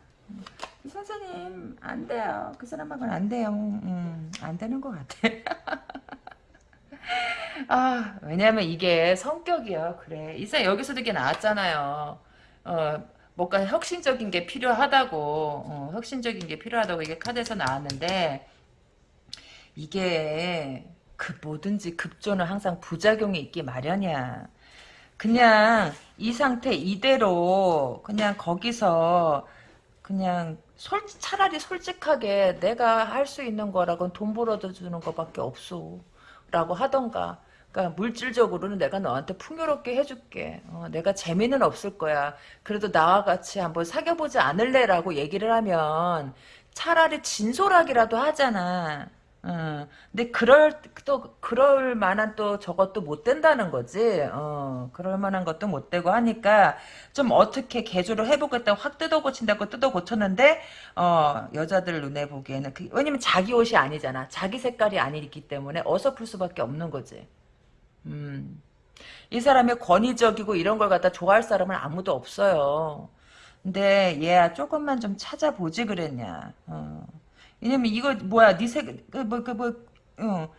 음, 선생님, 안 돼요. 그 사람하고는 안 돼요. 음, 안 되는 것 같아. 아, 왜냐면 이게 성격이야. 그래. 이사 여기서도 이게 나왔잖아요. 어, 뭔가 혁신적인 게 필요하다고, 어, 혁신적인 게 필요하다고 이게 카드에서 나왔는데, 이게 그 뭐든지 급조는 항상 부작용이 있기 마련이야. 그냥 이 상태 이대로 그냥 거기서 그냥 솔 차라리 솔직하게 내가 할 수 있는 거라고는 돈 벌어다 주는 것밖에 없어. 라고 하던가. 그러니까 물질적으로는 내가 너한테 풍요롭게 해줄게. 어, 내가 재미는 없을 거야. 그래도 나와 같이 한번 사귀어보지 않을래라고 얘기를 하면 차라리 진솔하기라도 하잖아. 어, 근데 그럴 또 그럴 만한 또 저것도 못 된다는 거지. 어, 그럴 만한 것도 못 되고 하니까 좀 어떻게 개조를 해보겠다고 확 뜯어 고친다고 뜯어 고쳤는데 어, 여자들 눈에 보기에는 그, 왜냐면 자기 옷이 아니잖아. 자기 색깔이 아니기 때문에 어설플 수밖에 없는 거지. 음. 이 사람이 권위적이고 이런 걸 갖다 좋아할 사람은 아무도 없어요. 근데 얘야 조금만 좀 찾아보지 그랬냐. 어. 왜냐면 이거 뭐야 니색뭐그 뭐, 그 뭐, 어.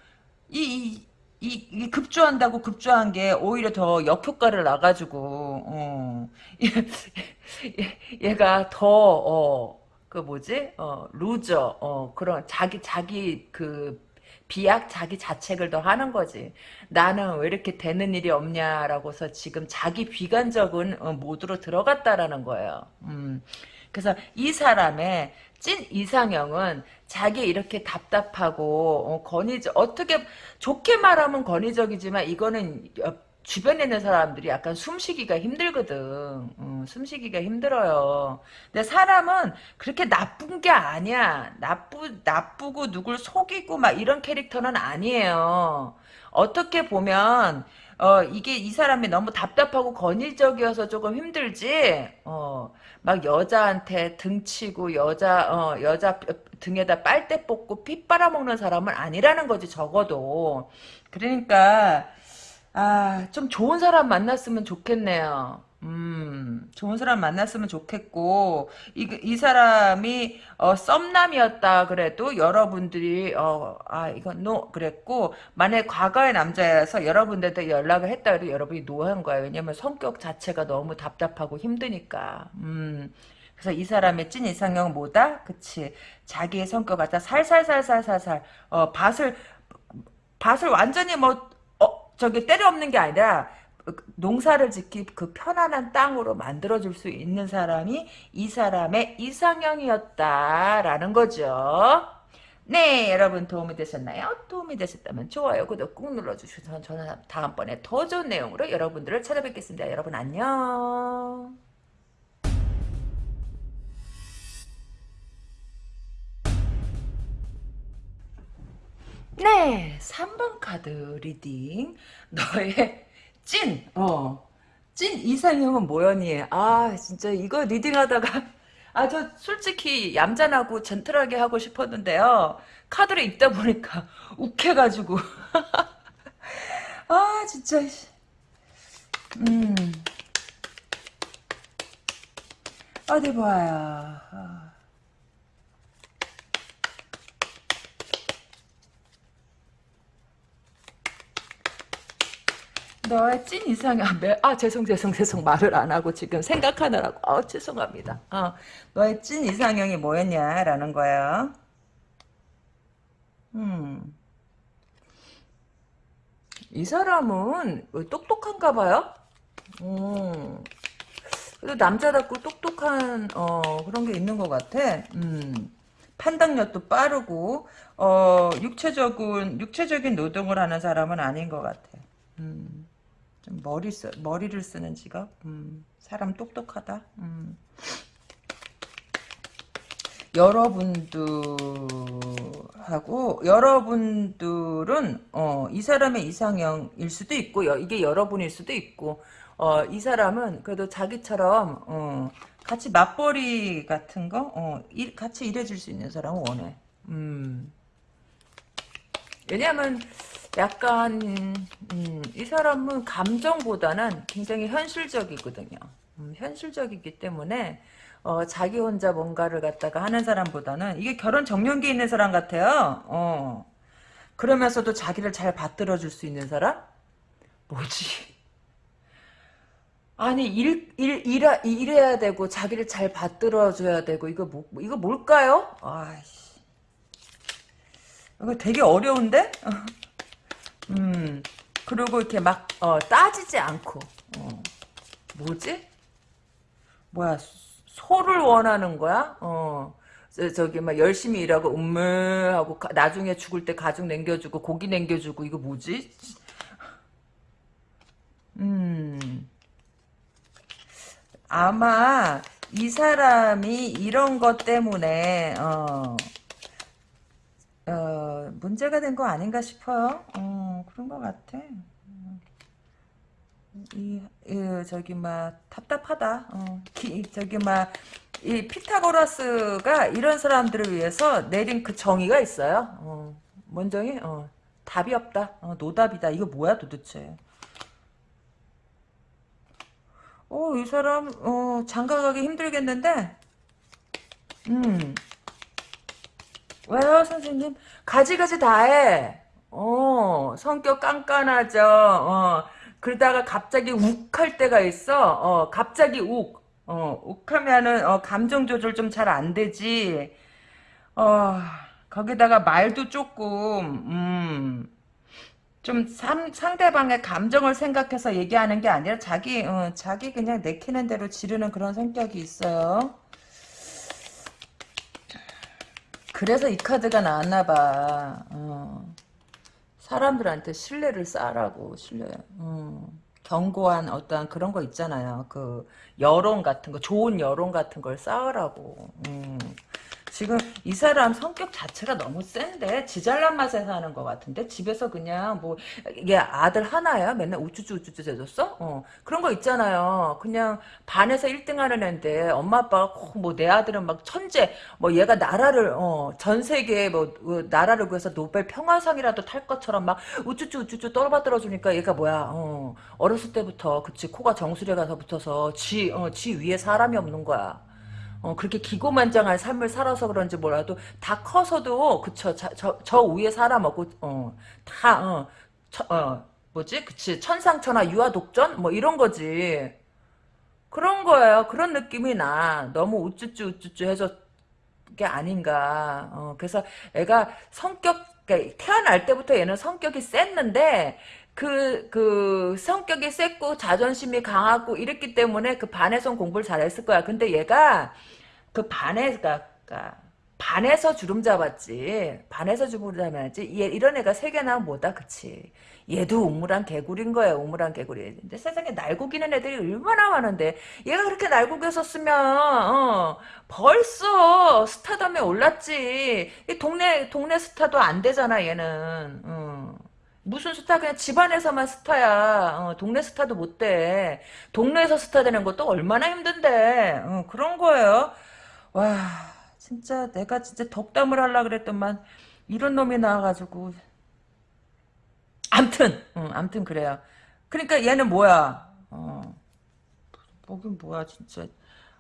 이, 이, 이, 이 급조한다고 급조한 게 오히려 더 역효과를 나가지고 어. 얘 가 더 어, 그 뭐지 어, 루저 어, 그런 자기 자기 그 비약 자기 자책을 더 하는 거지. 나는 왜 이렇게 되는 일이 없냐라고서 지금 자기 비관적인 어, 모드로 들어갔다라는 거예요. 음. 그래서 이 사람의 찐 이상형은 자기 이렇게 답답하고 어, 권위적 어떻게 좋게 말하면 권위적이지만 이거는 주변에 있는 사람들이 약간 숨쉬기가 힘들거든. 어, 숨쉬기가 힘들어요. 근데 사람은 그렇게 나쁜 게 아니야. 나쁘, 나쁘고 누굴 속이고 막 이런 캐릭터는 아니에요. 어떻게 보면, 어, 이게 이 사람이 너무 답답하고 권위적이어서 조금 힘들지, 어, 막 여자한테 등치고 여자, 어, 여자 등에다 빨대 뽑고 피 빨아먹는 사람은 아니라는 거지, 적어도. 그러니까, 아, 좀 좋은 사람 만났으면 좋겠네요. 음, 좋은 사람 만났으면 좋겠고, 이, 이 사람이, 어, 썸남이었다 그래도 여러분들이, 어, 아, 이건 no, 그랬고, 만약에 과거의 남자여서 여러분들한테 연락을 했다 그래도 여러분이 no한 거예요. 왜냐면 성격 자체가 너무 답답하고 힘드니까. 음, 그래서 이 사람의 찐 이상형은 뭐다? 그치. 자기의 성격 갖다 살살살살살살, 어, 밭을, 밭을 완전히 뭐, 저기 때려 없는 게 아니라 농사를 짓기 그 편안한 땅으로 만들어줄 수 있는 사람이 이 사람의 이상형이었다라는 거죠. 네, 여러분 도움이 되셨나요? 도움이 되셨다면 좋아요, 구독 꾹 눌러주시면 저는 다음번에 더 좋은 내용으로 여러분들을 찾아뵙겠습니다. 여러분 안녕. 네, 3번 카드 reading. 너의 찐, 어, 찐 이상형은 뭐였니? 아, 진짜 이거 reading하다가, 아, 저 솔직히 얌전하고 젠틀하게 하고 싶었는데요. 카드를 읽다 보니까 욱해가지고. 아, 진짜. 음. 어디 봐요. 너의 찐 이상형 매, 아 죄송 죄송 죄송 말을 안 하고 지금 생각하느라고 아 죄송합니다 어, 너의 찐 이상형이 뭐였냐라는 거예요 음. 이 사람은 똑똑한가 봐요 음. 그래도 남자답고 똑똑한 어, 그런 게 있는 것 같아 음. 판단력도 빠르고 어, 육체적인 육체적인 노동을 하는 사람은 아닌 것 같아 음. 좀 머리 쓰, 머리를 쓰는 직업? 음, 사람 똑똑하다. 음. 여러분들하고 여러분들은 어, 이 사람의 이상형일 수도 있고 여, 이게 여러분일 수도 있고 어, 이 사람은 그래도 자기처럼 어, 같이 맞벌이 같은 거 어, 일, 같이 일해줄 수 있는 사람을 원해. 음. 왜냐하면 약간 음, 이 사람은 감정보다는 굉장히 현실적이거든요. 음, 현실적이기 때문에 어, 자기 혼자 뭔가를 갖다가 하는 사람보다는 이게 결혼 정년기에 있는 사람 같아요. 어. 그러면서도 자기를 잘 받들어 줄 수 있는 사람? 뭐지? 아니 일, 일, 일하, 일해야 되고 자기를 잘 받들어 줘야 되고 이거 뭐, 이거 뭘까요? 아이씨 이거 되게 어려운데? 음, 그리고 이렇게 막, 어, 따지지 않고, 어, 뭐지? 뭐야, 소를 원하는 거야? 어, 저, 기 막 열심히 일하고, 음메 하고, 가, 나중에 죽을 때 가죽 남겨주고, 고기 남겨주고, 이거 뭐지? 음, 아마, 이 사람이 이런 것 때문에, 어, 어, 문제가 된 거 아닌가 싶어요. 어, 그런 것 같아. 이, 이 저기 막 답답하다. 어, 기, 저기 막 이 피타고라스가 이런 사람들을 위해서 내린 그 정의가 있어요. 어, 뭔 정의? 어, 답이 없다. 어, 노답이다. 이거 뭐야 도대체? 어, 이 사람 어, 장가가기 힘들겠는데? 음. 왜요, 선생님? 가지가지 다 해. 어, 성격 깐깐하죠. 어, 그러다가 갑자기 욱할 때가 있어. 어, 갑자기 욱. 어, 욱하면은, 어, 감정 조절 좀 잘 안 되지. 어, 거기다가 말도 조금, 음, 좀 상, 상대방의 감정을 생각해서 얘기하는 게 아니라 자기, 어, 자기 그냥 내키는 대로 지르는 그런 성격이 있어요. 그래서 이 카드가 나왔나 봐. 어. 사람들한테 신뢰를 쌓으라고 신뢰. 어. 견고한 어떤 그런 거 있잖아요. 그 여론 같은 거, 좋은 여론 같은 걸 쌓으라고. 음. 지금 이 사람 성격 자체가 너무 센데 지잘난 맛에 사는 것 같은데 집에서 그냥 뭐 이게 아들 하나야 맨날 우쭈쭈 우쭈쭈 해줬어? 어 그런 거 있잖아요. 그냥 반에서 1등하는 애인데 엄마 아빠가 뭐 내 아들은 막 천재 뭐 얘가 나라를 어 전 세계에 뭐 어, 나라를 구해서 노벨 평화상이라도 탈 것처럼 막 우쭈쭈 우쭈쭈 떨어받들어 주니까 얘가 뭐야 어 어렸을 때부터 그치 코가 정수리에 가서 붙어서 지 어, 지 위에 사람이 없는 거야. 어, 그렇게 기고만장한 삶을 살아서 그런지 몰라도 다 커서도 그쵸 자, 저, 저 위에 살아먹고 어, 다 어, 처, 어, 뭐지? 그치? 천상천하 유아독전? 뭐 이런 거지. 그런 거예요. 그런 느낌이 나. 너무 우쭈쭈 우쭈쭈 해서 게 아닌가. 어, 그래서 애가 성격 그러니까 태어날 때부터 얘는 성격이 셌는데 그, 그, 성격이 셌고, 자존심이 강하고, 이랬기 때문에 그 반에선 공부를 잘했을 거야. 근데 얘가, 그 반에, 그니까, 그니까 반에서 주름 잡았지. 반에서 주름 잡았지. 얘, 이런 애가 세 개나 뭐다, 그치. 얘도 우물한 개구리인 거야, 우물한 개구리. 근데 세상에 날고기는 애들이 얼마나 많은데, 얘가 그렇게 날고기였었으면, 어, 벌써 스타덤에 올랐지. 이 동네, 동네 스타도 안 되잖아, 얘는. 어. 무슨 스타 그냥 집안에서만 스타야 어, 동네 스타도 못돼 동네에서 스타 되는 것도 얼마나 힘든데 어, 그런 거예요 와 진짜 내가 진짜 덕담을 하려 그랬더만 이런 놈이 나와가지고 암튼 응, 암튼 그래요 그러니까 얘는 뭐야 어, 뭐긴 뭐야 진짜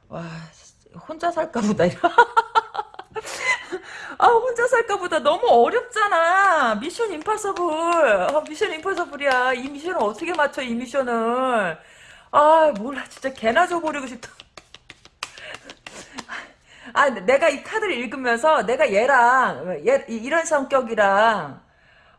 와 혼자 살까 보다 아 혼자 살까 보다 너무 어렵잖아. 미션 임파서블. 아, 미션 임파서블이야. 이 미션을 어떻게 맞춰 이 미션을. 아 몰라 진짜 개나 줘버리고 싶다. 아 내가 이 카드를 읽으면서 내가 얘랑 얘 이런 성격이랑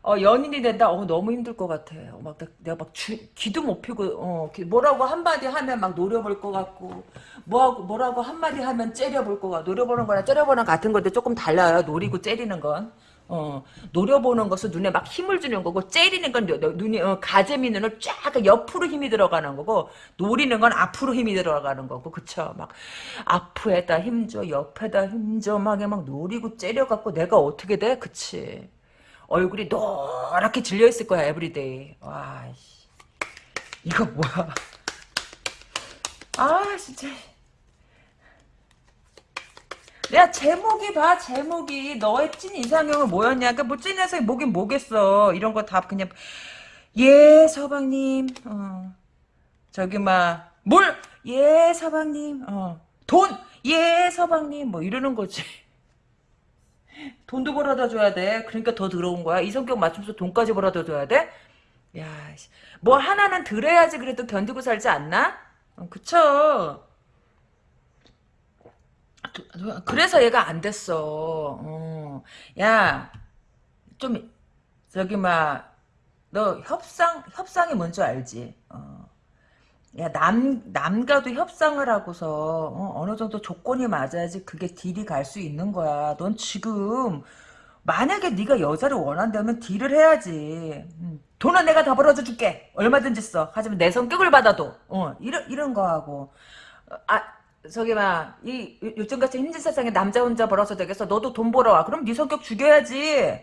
어, 연인이 된다. 어, 너무 힘들 것 같아. 어, 막, 내가 막 주, 귀도 못 피고, 어, 뭐라고 한마디 하면 막 노려볼 것 같고, 뭐하고, 뭐라고 한마디 하면 째려볼 것 같고, 노려보는 거랑 째려보는 같은 건데 조금 달라요. 노리고 째리는 건. 어, 노려보는 것은 눈에 막 힘을 주는 거고, 째리는 건 눈이, 어, 가재미 눈을 쫙 옆으로 힘이 들어가는 거고, 노리는 건 앞으로 힘이 들어가는 거고, 그쵸? 막, 앞에다 힘줘, 옆에다 힘줘, 막, 막 노리고 째려갖고, 내가 어떻게 돼? 그치. 얼굴이 노랗게 질려 있을 거야 every day 와 씨. 이거 뭐야 아 진짜 내가 제목이 봐 제목이 너의 찐 이상형은 뭐였냐 그러니까 뭐찐 이상이 뭐긴 뭐겠어 이런 거 다 그냥 예 서방님 어. 저기 막뭘예 서방님 어. 돈예 서방님 뭐 이러는 거지 돈도 벌어다 줘야 돼. 그러니까 더 들어온 거야. 이 성격 맞추면서 돈까지 벌어다 줘야 돼? 야, 뭐 하나는 들어야지 그래도 견디고 살지 않나? 어, 그쵸? 그래서 얘가 안 됐어. 어. 야, 좀 저기 막 너 협상 협상이 뭔지 알지? 어. 야, 남, 남과도 협상을 하고서, 어, 느 정도 조건이 맞아야지 그게 딜이 갈 수 있는 거야. 넌 지금, 만약에 네가 여자를 원한다면 딜을 해야지. 음, 돈은 내가 다 벌어줘 줄게. 얼마든지 써. 하지만 내 성격을 받아도, 어, 이런, 이런 거 하고. 아, 저기 막, 이, 요즘같이 힘든 세상에 남자 혼자 벌어서 되겠어. 너도 돈 벌어 와. 그럼 네 성격 죽여야지.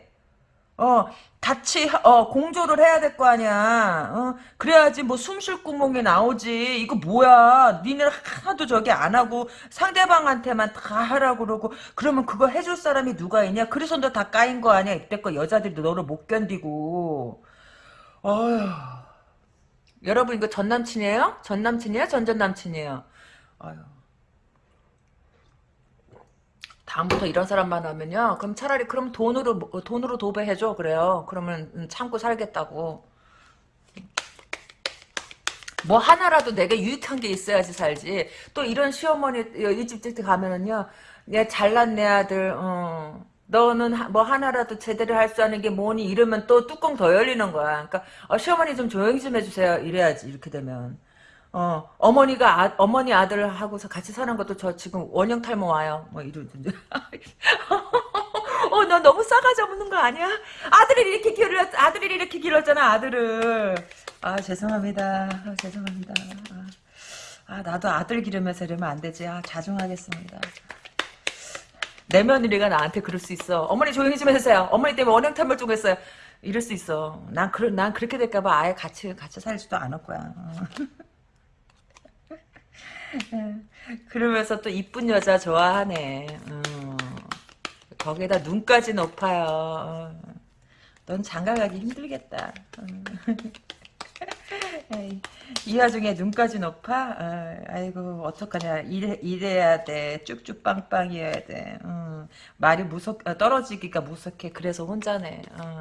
어, 같이, 어, 공조를 해야 될 거 아니야. 어, 그래야지 뭐 숨 쉴 구멍이 나오지. 이거 뭐야. 니네 하나도 저기 안 하고 상대방한테만 다 하라고 그러고 그러면 그거 해줄 사람이 누가 있냐? 그래서 너 다 까인 거 아니야. 이때껏 여자들도 너를 못 견디고. 어휴. 여러분 이거 전 남친이에요? 전 남친이에요? 전전 남친이에요? 아휴. 다음부터 이런 사람만 하면요. 그럼 차라리 그럼 돈으로 돈으로 도배해줘 그래요. 그러면 참고 살겠다고. 뭐 하나라도 내가 유익한 게 있어야지 살지. 또 이런 시어머니 이 집집 가면은요. 얘 잘난 내 아들. 어. 너는 뭐 하나라도 제대로 할 수 있는 게 뭐니 이러면 또 뚜껑 더 열리는 거야. 그러니까 어, 시어머니 좀 조용히 좀 해주세요. 이래야지 이렇게 되면. 어, 어머니가, 아, 어머니 아들하고서 같이 사는 것도 저 지금 원형 탈모 와요. 뭐 이러던데. 어, 너 너무 싸가지 없는 거 아니야? 아들을 이렇게 길렀, 아들을 이렇게 길렀잖아, 아들을. 아, 죄송합니다. 아, 죄송합니다. 아, 아, 나도 아들 기르면서 이러면 안 되지. 아, 자중하겠습니다. 내 며느리가 나한테 그럴 수 있어. 어머니 조용히 좀 해주세요. 어머니 때문에 원형 탈모 좀 했어요. 이럴 수 있어. 난, 그, 난 그렇게 될까봐 아예 같이, 같이 살지도 않을 거야. 어. 그러면서 또 이쁜 여자 좋아하네. 어. 거기다 눈까지 높아요. 어. 넌 장가 가기 힘들겠다. 어. 이 와중에 눈까지 높아? 어, 아이고 어떡하냐 일해, 일해야 돼 쭉쭉 빵빵이어야 돼 어, 말이 무섭 어, 떨어지기가 무섭게 그래서 혼자네 어.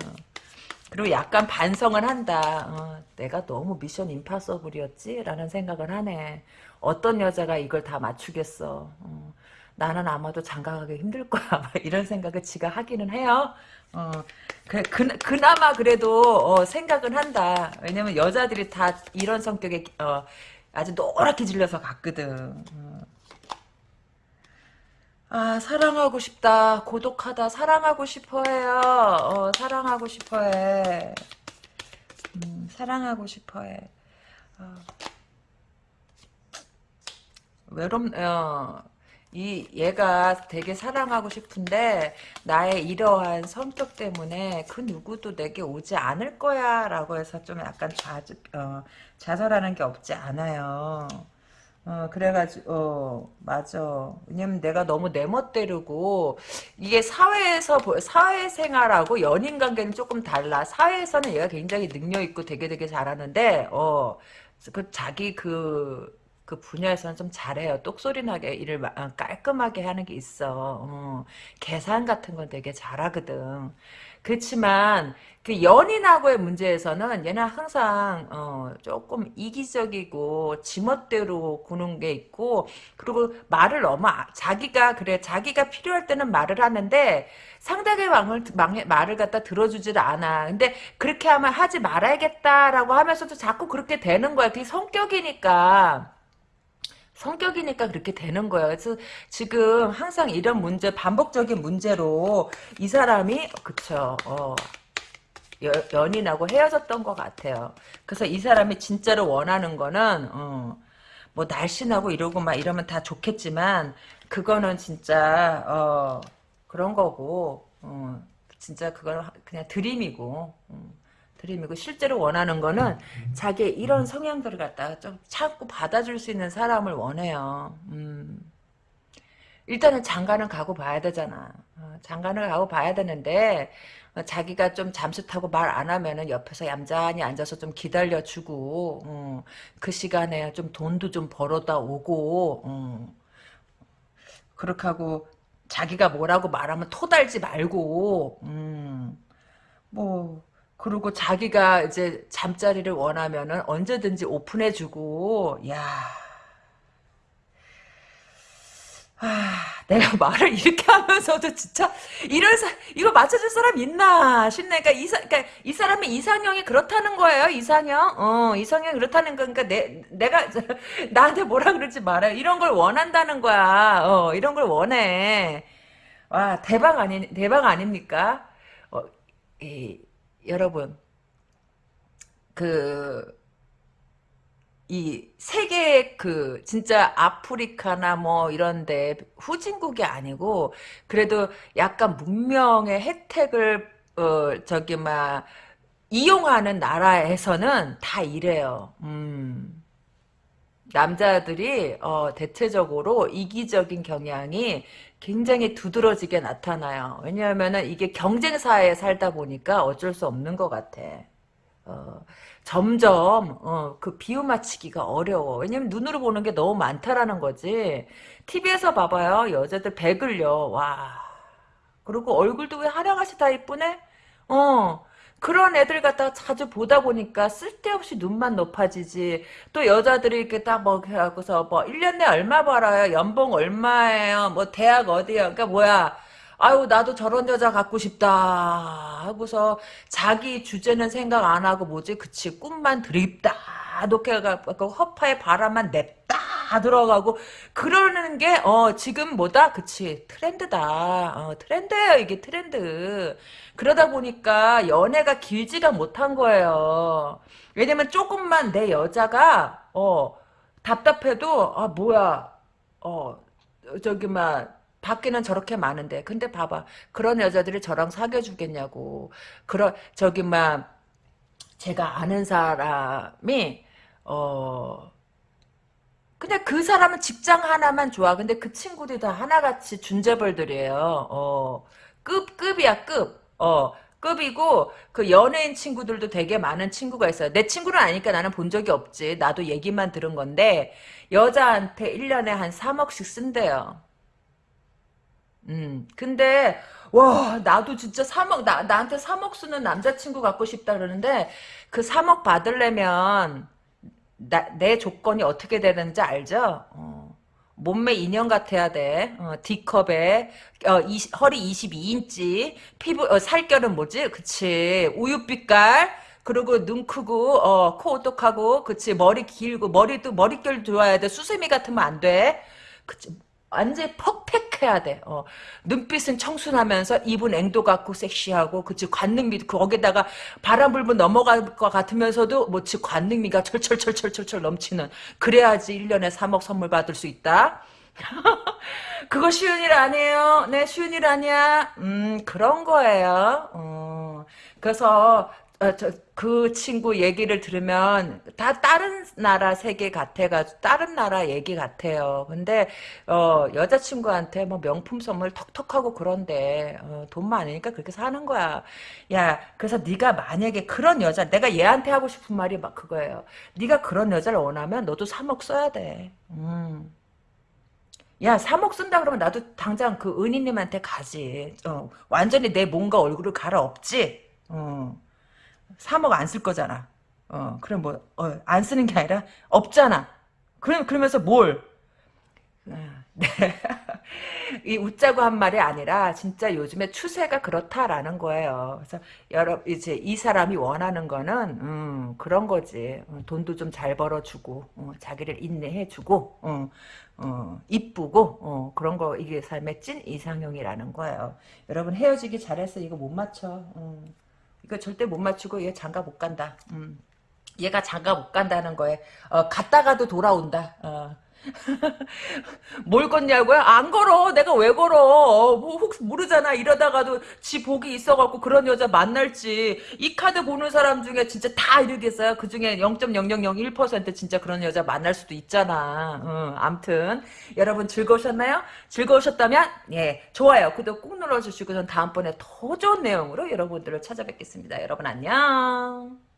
그리고 약간 반성을 한다 어, 내가 너무 미션 임파서블이었지? 라는 생각을 하네 어떤 여자가 이걸 다 맞추겠어. 어, 나는 아마도 장가가기 힘들 거야. 이런 생각을 지가 하기는 해요. 어, 그, 그, 그나마 그래도 어, 생각은 한다. 왜냐면 여자들이 다 이런 성격에 어, 아주 노랗게 질려서 갔거든. 어. 아 사랑하고 싶다. 고독하다. 사랑하고 싶어해요. 어, 사랑하고 싶어해. 음, 사랑하고 싶어해. 어. 외롭 어, 이 얘가 되게 사랑하고 싶은데 나의 이러한 성격 때문에 그 누구도 내게 오지 않을 거야 라고 해서 좀 약간 좌 어, 좌절하는 게 없지 않아요. 어, 그래가지고, 어, 맞아. 왜냐면 내가 너무 내 멋대로고, 이게 사회에서, 사회생활하고 연인 관계는 조금 달라. 사회에서는 얘가 굉장히 능력있고 되게 되게 잘하는데, 어, 그 자기 그, 그 분야에서는 좀 잘해요. 똑소리 나게 일을 마- 어, 깔끔하게 하는 게 있어. 어, 계산 같은 건 되게 잘하거든. 그렇지만 그 연인하고의 문제에서는 얘는 항상 어, 조금 이기적이고 지멋대로 구는 게 있고 그리고 말을 너무 아- 자기가 그래 자기가 필요할 때는 말을 하는데 상대의 말- 말을 갖다 들어주질 않아. 근데 그렇게 하면 하지 말아야겠다라고 하면서도 자꾸 그렇게 되는 거야. 그게 성격이니까. 성격이니까 그렇게 되는 거예요. 그래서 지금 항상 이런 문제, 반복적인 문제로 이 사람이, 그쵸, 어, 여- 연인하고 헤어졌던 것 같아요. 그래서 이 사람이 진짜로 원하는 거는, 어, 뭐 날씬하고 이러고 막 이러면 다 좋겠지만, 그거는 진짜, 어, 그런 거고, 어, 진짜 그거는 그냥 드림이고, 음. 드림이고 실제로 원하는 거는 자기의 이런 성향들을 갖다가 좀 참고 받아줄 수 있는 사람을 원해요. 음. 일단은 장가는 가고 봐야 되잖아. 어, 장가는 가고 봐야 되는데 어, 자기가 좀 잠수 타고 말 안 하면은 옆에서 얌전히 앉아서 좀 기다려주고 어, 그 시간에 좀 돈도 좀 벌어다 오고 어. 그렇게 하고 자기가 뭐라고 말하면 토달지 말고 음. 뭐 그리고 자기가 이제 잠자리를 원하면은 언제든지 오픈해주고 야. 아, 내가 말을 이렇게 하면서도 진짜 이런 사, 이거 맞춰줄 사람 있나 싶네. 그러니까 이, 사, 그러니까 이 사람이 이상형이 그렇다는 거예요. 이상형. 어, 이상형이 그렇다는 거. 그러니까 내, 내가 나한테 뭐라 그러지 말아요. 이런 걸 원한다는 거야. 어, 이런 걸 원해. 와, 대박 아니 대박 아닙니까? 어, 이, 여러분 그 이 세계 그 진짜 아프리카나 뭐 이런데 후진국이 아니고 그래도 약간 문명의 혜택을 어 저기 막 이용하는 나라에서는 다 이래요. 음. 남자들이 어, 대체적으로 이기적인 경향이 굉장히 두드러지게 나타나요. 왜냐하면은 이게 경쟁사에 살다 보니까 어쩔 수 없는 것 같아. 어, 점점 어, 그 비유 맞추기가 어려워. 왜냐면 눈으로 보는 게 너무 많다라는 거지. TV에서 봐봐요. 여자들 배글려. 와. 그리고 얼굴도 왜 하량아시 다 이쁘네? 어. 그런 애들 갖다가 자주 보다 보니까 쓸데없이 눈만 높아지지. 또 여자들이 이렇게 딱 뭐, 해갖고서 뭐, 1년에 얼마 벌어요? 연봉 얼마예요? 뭐, 대학 어디요? 그러니까 뭐야. 아유, 나도 저런 여자 갖고 싶다. 하고서 자기 주제는 생각 안 하고 뭐지? 그치. 꿈만 드립다. 놓게 해갖고 허파에 바람만 냅다 들어가고 그러는 게 어 지금 뭐다? 그치. 트렌드다. 어, 트렌드예요 이게 트렌드. 그러다 보니까 연애가 길지가 못한 거예요. 왜냐면 조금만 내 여자가 어 답답해도 아 뭐야. 어 저기 막 밖에는 저렇게 많은데. 근데 봐봐. 그런 여자들이 저랑 사귀어 주겠냐고. 그런 저기 막 제가 아는 사람이 어 근데 그 사람은 직장 하나만 좋아. 근데 그 친구들이 다 하나같이 준재벌들이에요. 어, 급, 급이야, 급. 어, 급이고, 그 연예인 친구들도 되게 많은 친구가 있어요. 내 친구는 아니까 나는 본 적이 없지. 나도 얘기만 들은 건데, 여자한테 1년에 한 3억씩 쓴대요. 음, 근데, 와, 나도 진짜 3억, 나, 나한테 3억 쓰는 남자친구 갖고 싶다 그러는데, 그 3억 받으려면, 나, 내 조건이 어떻게 되는지 알죠? 어, 몸매 인형 같아야 돼. 어, D컵에 어, 20, 허리 22인치 피부 어, 살결은 뭐지? 그치 우유빛깔 그리고 눈 크고 어, 코 오똑하고 그치 머리 길고 머리도 머릿결 좋아야 돼. 수세미 같으면 안 돼. 그치 완전히 퍽팩해야 돼. 어. 눈빛은 청순하면서 입은 앵도 같고 섹시하고 그치 관능미 거기다가 바람 불면 넘어갈 것 같으면서도 뭐지 관능미가 철철철철철철 넘치는 그래야지 1년에 3억 선물 받을 수 있다. 그거 쉬운 일 아니에요. 네, 쉬운 일 아니야. 음, 그런 거예요. 어, 그래서 어, 저, 그 친구 얘기를 들으면 다 다른 나라 세계 같아가지고 다른 나라 얘기 같아요. 근데 어, 여자친구한테 뭐 명품 선물 턱턱하고 그런데 어, 돈 많으니까 그렇게 사는 거야. 야, 그래서 네가 만약에 그런 여자 내가 얘한테 하고 싶은 말이 막 그거예요. 네가 그런 여자를 원하면 너도 3억 써야 돼. 음. 야, 3억 쓴다 그러면 나도 당장 그 은희님한테 가지. 어, 완전히 내 몸과 얼굴을 갈아엎지. 어. 3억 안 쓸 거잖아. 어, 그럼 뭐, 어, 안 쓰는 게 아니라 없잖아. 그럼, 그러면서 뭘? 어, 네. 이 웃자고 한 말이 아니라 진짜 요즘에 추세가 그렇다라는 거예요. 그래서 여러 이제 이 사람이 원하는 거는 음, 그런 거지. 어, 돈도 좀 잘 벌어주고 어, 자기를 인내해주고 어, 어, 이쁘고 어, 그런 거 이게 삶의 찐 이상형이라는 거예요. 여러분 헤어지기 잘해서 이거 못 맞춰. 음. 이거 절대 못 맞추고 얘 장가 못 간다. 음. 얘가 장가 못 간다는 거에 어, 갔다가도 돌아온다. 어. 뭘 걷냐고요? 안 걸어. 내가 왜 걸어? 뭐 혹 모르잖아. 이러다가도 지 복이 있어갖고 그런 여자 만날지. 이 카드 보는 사람 중에 진짜 다 이러겠어요. 그 중에 0.0001% 진짜 그런 여자 만날 수도 있잖아. 응, 암튼 여러분 즐거우셨나요? 즐거우셨다면 예 좋아요. 구독 꾹 눌러주시고 전 다음번에 더 좋은 내용으로 여러분들을 찾아뵙겠습니다. 여러분 안녕.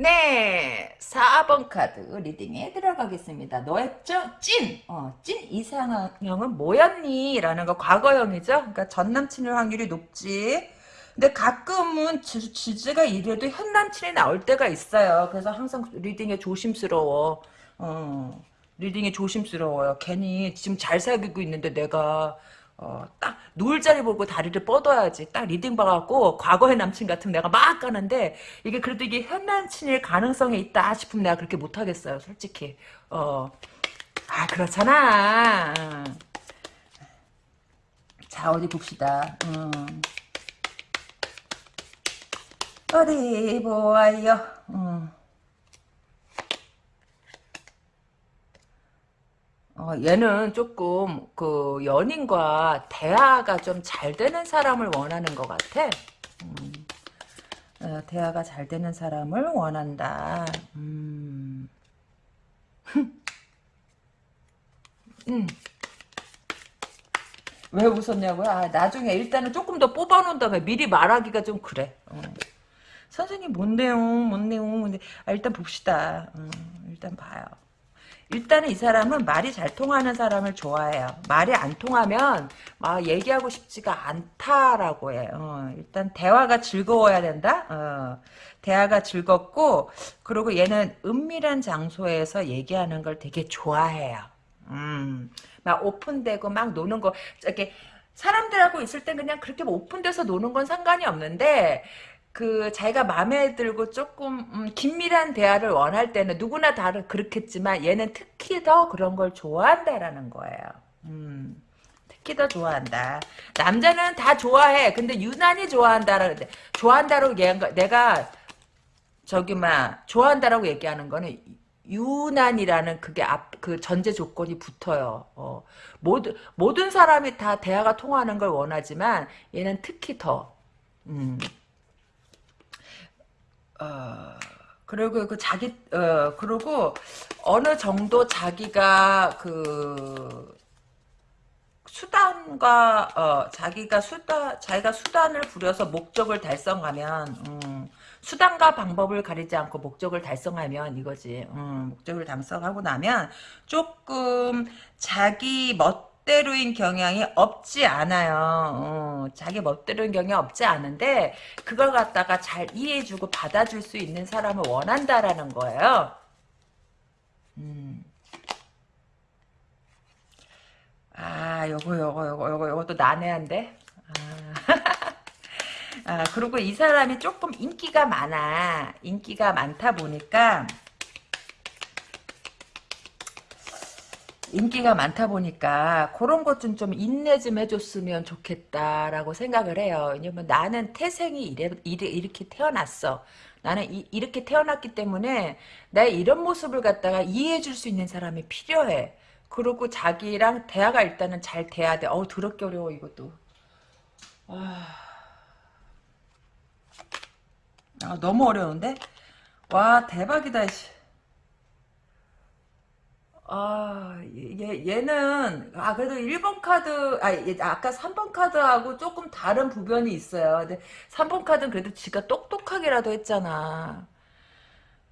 네, 4번 카드 리딩에 들어가겠습니다. 너의 찐, 어, 찐 이상형은 뭐였니? 라는 거 과거형이죠. 그러니까 전 남친일 확률이 높지. 근데 가끔은 주, 주제가 이래도 현 남친이 나올 때가 있어요. 그래서 항상 reading에 조심스러워. 어, reading에 조심스러워요. 괜히 지금 잘 사귀고 있는데 내가 어, 딱 누울 자리 보고 다리를 뻗어야지. 딱 reading 봐갖고 과거의 남친 같으면 내가 막 가는데 이게 그래도 이게 현 남친일 가능성이 있다 싶으면 내가 그렇게 못하겠어요. 솔직히. 어, 아 그렇잖아. 자 어디 봅시다. 음. 어디 보아요. 음. 어, 얘는 조금 그 연인과 대화가 좀 잘 되는 사람을 원하는 것 같아. 음, 어, 대화가 잘 되는 사람을 원한다. 음. 음. 왜 웃었냐고요? 아, 나중에 일단은 조금 더 뽑아놓은 다음에 미리 말하기가 좀 그래. 어. 선생님 뭔 내용, 뭔 내용. 근데 아, 일단 봅시다. 어, 일단 봐요. 일단은 이 사람은 말이 잘 통하는 사람을 좋아해요. 말이 안 통하면 막 얘기하고 싶지가 않다라고 해요. 어, 일단 대화가 즐거워야 된다. 어, 대화가 즐겁고 그리고 얘는 은밀한 장소에서 얘기하는 걸 되게 좋아해요. 음, 막 오픈되고 막 노는 거 이렇게 사람들하고 있을 땐 그냥 그렇게 오픈돼서 노는 건 상관이 없는데 그 자기가 마음에 들고 조금 음, 긴밀한 대화를 원할 때는 누구나 다른 그렇겠지만 얘는 특히 더 그런 걸 좋아한다라는 거예요. 음, 특히 더 좋아한다. 남자는 다 좋아해. 근데 유난히 좋아한다라는데 좋아한다라고 얘기한 거 내가 저기 막 좋아한다라고 얘기하는 거는 유난이라는 그게 앞 그 전제 조건이 붙어요. 어, 모든 모든 사람이 다 대화가 통하는 걸 원하지만 얘는 특히 더 음. 어, 그리고 그 자기 어 그리고 어느 정도 자기가 그 수단과 어 자기가 수단 자기가 수단을 부려서 목적을 달성하면 음, 수단과 방법을 가리지 않고 목적을 달성하면 이거지. 음, 목적을 달성하고 나면 조금 자기 멋 멋대로인 경향이 없지 않아요. 어, 자기 멋대로인 경향이 없지 않은데 그걸 갖다가 잘 이해해주고 받아줄 수 있는 사람을 원한다라는 거예요. 음. 아, 요거, 요거, 요거, 요거, 요것도 난해한데? 아. 아, 그리고 이 사람이 조금 인기가 많아. 인기가 많다 보니까, 인기가 많다 보니까 그런 것 좀 좀 인내 좀 해줬으면 좋겠다라고 생각을 해요. 왜냐면 나는 태생이 이래, 이래 이렇게 태어났어. 나는 이, 이렇게 태어났기 때문에 나 이런 모습을 갖다가 이해해 줄 수 있는 사람이 필요해. 그리고 자기랑 대화가 일단은 잘 돼야 돼. 어우 더럽게 어려워 이것도. 아, 아 너무 어려운데? 와 대박이다. 아, 얘, 얘는, 아, 그래도 1번 카드, 아, 얘, 아까 3번 카드하고 조금 다른 부변이 있어요. 근데 3번 카드는 그래도 지가 똑똑하게라도 했잖아.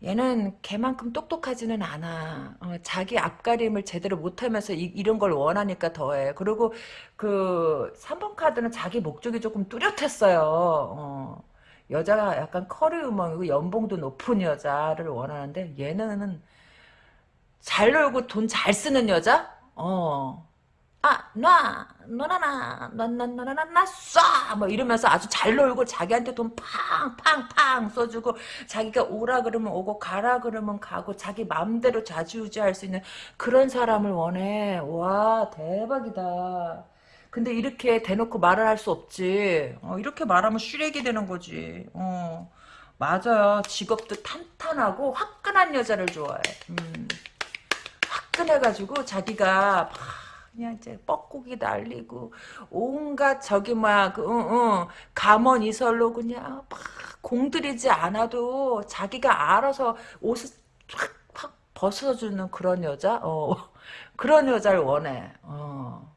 얘는 걔만큼 똑똑하지는 않아. 어, 자기 앞가림을 제대로 못하면서 이, 런걸 원하니까 더해. 그리고 그 3번 카드는 자기 목적이 조금 뚜렷했어요. 어, 여자가 약간 커리우먼이고 연봉도 높은 여자를 원하는데 얘는 잘 놀고 돈 잘 쓰는 여자? 어. 아, 놔, 놔놔놔, 놔놔놔놔놔, 쏴! 뭐 이러면서 아주 잘 놀고 자기한테 돈 팡 팡 팡 써주고 자기가 오라 그러면 오고 가라 그러면 가고 자기 마음대로 좌지우지할 수 있는 그런 사람을 원해. 와, 대박이다. 근데 이렇게 대놓고 말을 할 수 없지. 어, 이렇게 말하면 쉬레기 되는 거지. 어, 맞아요. 직업도 탄탄하고 화끈한 여자를 좋아해. 음. 화끈해가지고 자기가 그냥 이제 뻐꾸기 날리고 온갖 저기 막그 응, 응, 감언 이설로 그냥 막 공들이지 않아도 자기가 알아서 옷을 확, 확 벗어주는 그런 여자? 어 그런 여자를 원해. 어.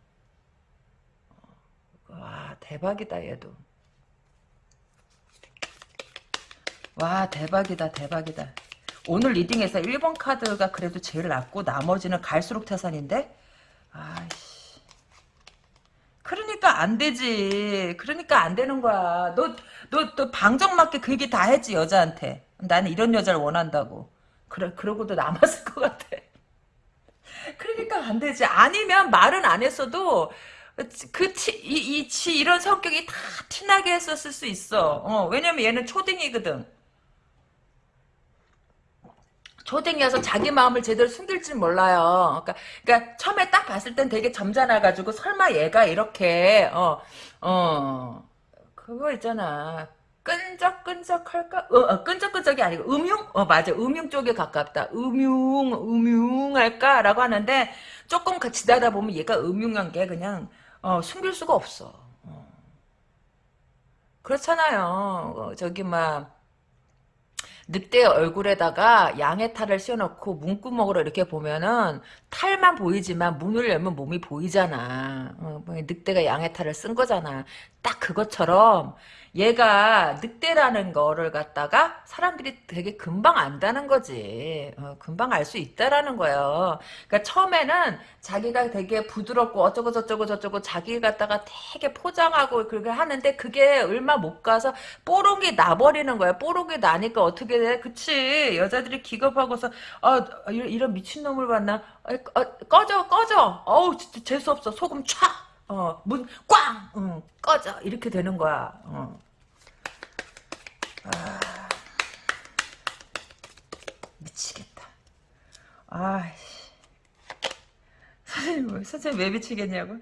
와 대박이다 얘도. 와 대박이다 대박이다 오늘 리딩에서 1번 카드가 그래도 제일 낫고 나머지는 갈수록 태산인데? 아이씨. 그러니까 안 되지. 그러니까 안 되는 거야. 너너또 방정 맞게 그 얘기 다 했지 여자한테. 나는 이런 여자를 원한다고. 그래 그러고도 남았을 것 같아. 그러니까 안 되지. 아니면 말은 안 했어도 그 티, 이, 이, 치, 이런 성격이 다 티나게 했었을 수 있어. 어, 왜냐면 얘는 초딩이거든. 초딩이어서 자기 마음을 제대로 숨길 줄 몰라요. 그러니까, 그러니까 처음에 딱 봤을 땐 되게 점잖아가지고 설마 얘가 이렇게 어 어, 그거 있잖아. 끈적끈적할까? 어, 어, 끈적끈적이 아니고 음흉? 어 맞아 음흉 쪽에 가깝다. 음흉 음흉할까라고 하는데 조금 그 지나다 보면 얘가 음흉한 게 그냥 어, 숨길 수가 없어. 어. 그렇잖아요. 어, 저기 막 늑대 얼굴에다가 양의 탈을 씌워놓고 문구멍으로 이렇게 보면은 탈만 보이지만 문을 열면 몸이 보이잖아. 어, 뭐 늑대가 양의 탈을 쓴 거잖아. 딱 그것처럼 얘가 늑대라는 거를 갖다가 사람들이 되게 금방 안다는 거지. 어, 금방 알 수 있다라는 거예요. 그러니까 처음에는 자기가 되게 부드럽고 어쩌고 저쩌고 저쩌고 자기 갖다가 되게 포장하고 그렇게 하는데 그게 얼마 못 가서 뽀록이 나버리는 거야. 뽀록이 나니까 어떻게 돼? 그치. 여자들이 기겁하고서 아 이런 미친놈을 봤나? 아, 꺼져 꺼져. 어우 재수없어. 소금 촥. 어, 문, 꽝! 응, 꺼져. 이렇게 되는 거야. 어. 아, 미치겠다. 아이씨. 선생님, 선생님 왜 미치겠냐고?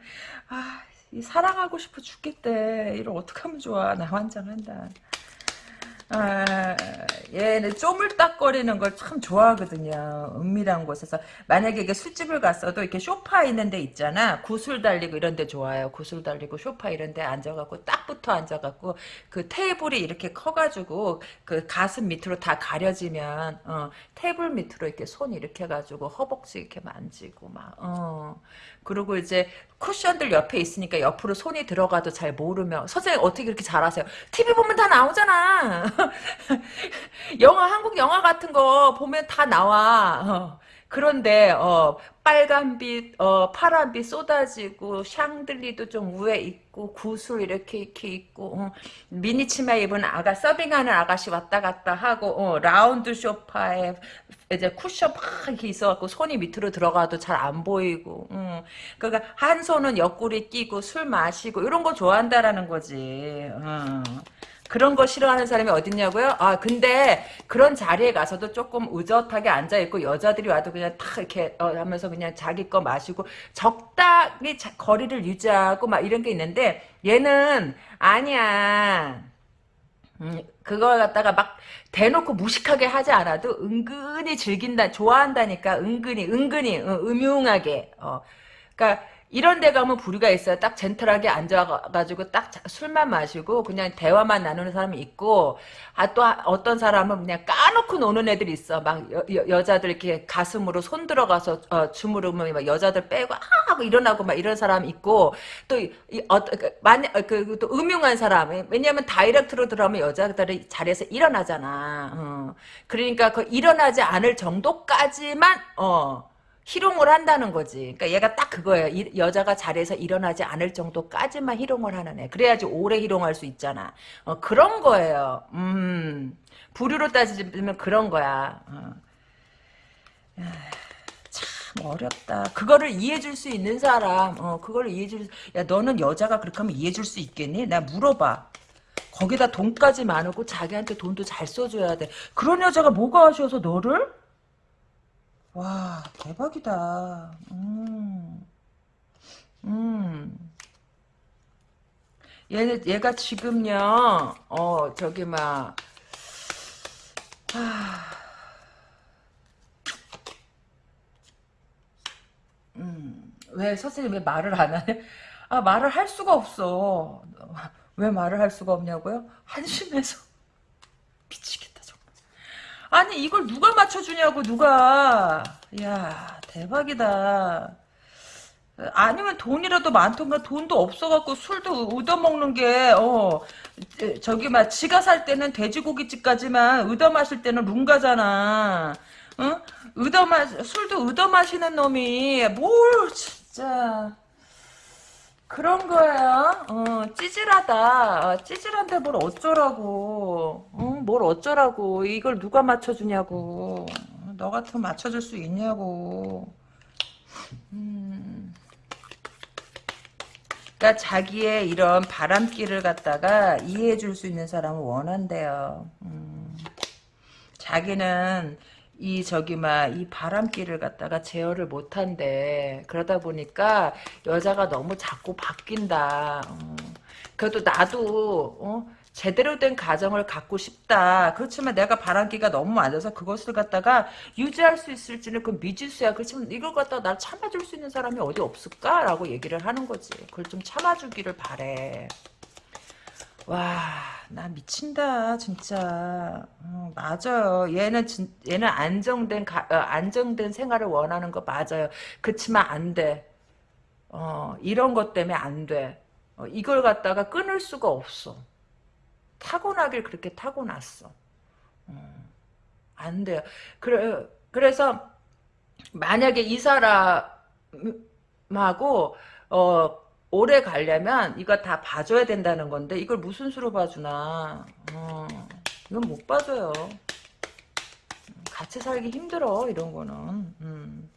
아, 사랑하고 싶어 죽겠대. 이걸 어떡하면 좋아. 나 환장한다. 아, 얘는 쪼물딱거리는 걸 참 좋아하거든요. 은밀한 곳에서. 만약에 이게 술집을 갔어도 이렇게 쇼파 있는 데 있잖아. 구슬 달리고 이런 데 좋아요. 구슬 달리고 쇼파 이런 데 앉아갖고 딱 붙어 앉아갖고 그 테이블이 이렇게 커가지고 그 가슴 밑으로 다 가려지면, 어, 테이블 밑으로 이렇게 손 이렇게 해가지고 허벅지 이렇게 만지고 막, 어. 그리고 이제 쿠션들 옆에 있으니까 옆으로 손이 들어가도 잘 모르며 선생님 어떻게 그렇게 잘하세요? TV 보면 다 나오잖아. 영화 한국 영화 같은 거 보면 다 나와. 어. 그런데 어, 빨간빛, 어, 파란빛 쏟아지고 샹들리도 좀 위에 있고 구슬 이렇게 이렇게 있고 어, 미니 치마 입은 아가 서빙하는 아가씨 왔다 갔다 하고 어, 라운드 소파에 이제 쿠션 막 이렇게 있어갖고 손이 밑으로 들어가도 잘 안 보이고 음. 그러니까 한 손은 옆구리 끼고 술 마시고 이런 거 좋아한다라는 거지. 음. 그런 거 싫어하는 사람이 어딨냐고요? 아 근데 그런 자리에 가서도 조금 의젓하게 앉아있고 여자들이 와도 그냥 탁 이렇게 어, 하면서 그냥 자기 거 마시고 적당히 자, 거리를 유지하고 막 이런 게 있는데 얘는 아니야 음, 그걸 갖다가 막 대놓고 무식하게 하지 않아도 은근히 즐긴다, 좋아한다니까, 은근히, 은근히, 어, 음흉하게, 어. 그니까, 이런 데 가면 부류가 있어요. 딱 젠틀하게 앉아가지고 딱 술만 마시고 그냥 대화만 나누는 사람이 있고 아 또 어떤 사람은 그냥 까놓고 노는 애들이 있어. 막 여, 자들 이렇게 가슴으로 손 들어가서 어, 주무르면 막 여자들 빼고 아 하고 일어나고 막 이런 사람 있고 또 이, 어, 그, 만, 그, 또 음흉한 사람 왜냐면 다이렉트로 들어가면 여자들이 자리에서 일어나잖아. 어. 그러니까 그 일어나지 않을 정도까지만 어. 희롱을 한다는 거지. 그러니까 얘가 딱 그거예요. 이, 여자가 자리에서 일어나지 않을 정도까지만 희롱을 하는 애. 그래야지 오래 희롱할 수 있잖아. 어, 그런 거예요. 음, 부류로 따지면 그런 거야. 어. 참 어렵다. 그거를 이해해줄 수 있는 사람, 어, 그걸 이해해줄, 야, 너는 여자가 그렇게 하면 이해해줄 수 있겠니? 나 물어봐. 거기다 돈까지 많고 자기한테 돈도 잘 써줘야 돼. 그런 여자가 뭐가 아쉬워서 너를? 와 대박이다. 음. 음. 얘 얘가 지금요. 어 저기 막 하... 음. 왜 선생님 왜 말을 안 하냐? 아 말을 할 수가 없어. 왜 말을 할 수가 없냐고요? 한심해서. 아니 이걸 누가 맞춰주냐고 누가. 야 대박이다. 아니면 돈이라도 많던가 돈도 없어갖고 술도 얻어먹는 게 어 저기 막 지가 살 때는 돼지고기집까지만 얻어 마실 때는 룽가잖아. 응? 얻어 마 술도 얻어 마시는 놈이. 뭘 진짜 그런 거야. 어, 찌질하다. 어, 찌질한데 뭘 어쩌라고. 어, 뭘 어쩌라고. 이걸 누가 맞춰주냐고. 너 같으면 맞춰줄 수 있냐고. 음. 그러니까 자기의 이런 바람길을 갖다가 이해해 줄 수 있는 사람을 원한대요. 음. 자기는 이 저기 막이 바람길을 갖다가 제어를 못한대. 그러다 보니까 여자가 너무 자꾸 바뀐다. 어. 그래도 나도 어? 제대로 된 가정을 갖고 싶다. 그렇지만 내가 바람기가 너무 많아서 그것을 갖다가 유지할 수 있을지는 그 미지수야. 그렇지만 이걸 갖다가 날 참아줄 수 있는 사람이 어디 없을까? 라고 얘기를 하는 거지. 그걸 좀 참아주기를 바래. 와, 나 미친다, 진짜. 어, 맞아요. 얘는 진, 얘는 안정된 가, 어, 안정된 생활을 원하는 거 맞아요. 그치만 안 돼. 어, 이런 것 때문에 안 돼. 어, 이걸 갖다가 끊을 수가 없어. 타고나길 그렇게 타고났어. 어, 안 돼요. 그래, 그래서 만약에 이 사람하고 어 오래 가려면 이거 다 봐줘야 된다는 건데 이걸 무슨 수로 봐주나. 어, 이건 못 봐줘요. 같이 살기 힘들어 이런 거는. 음.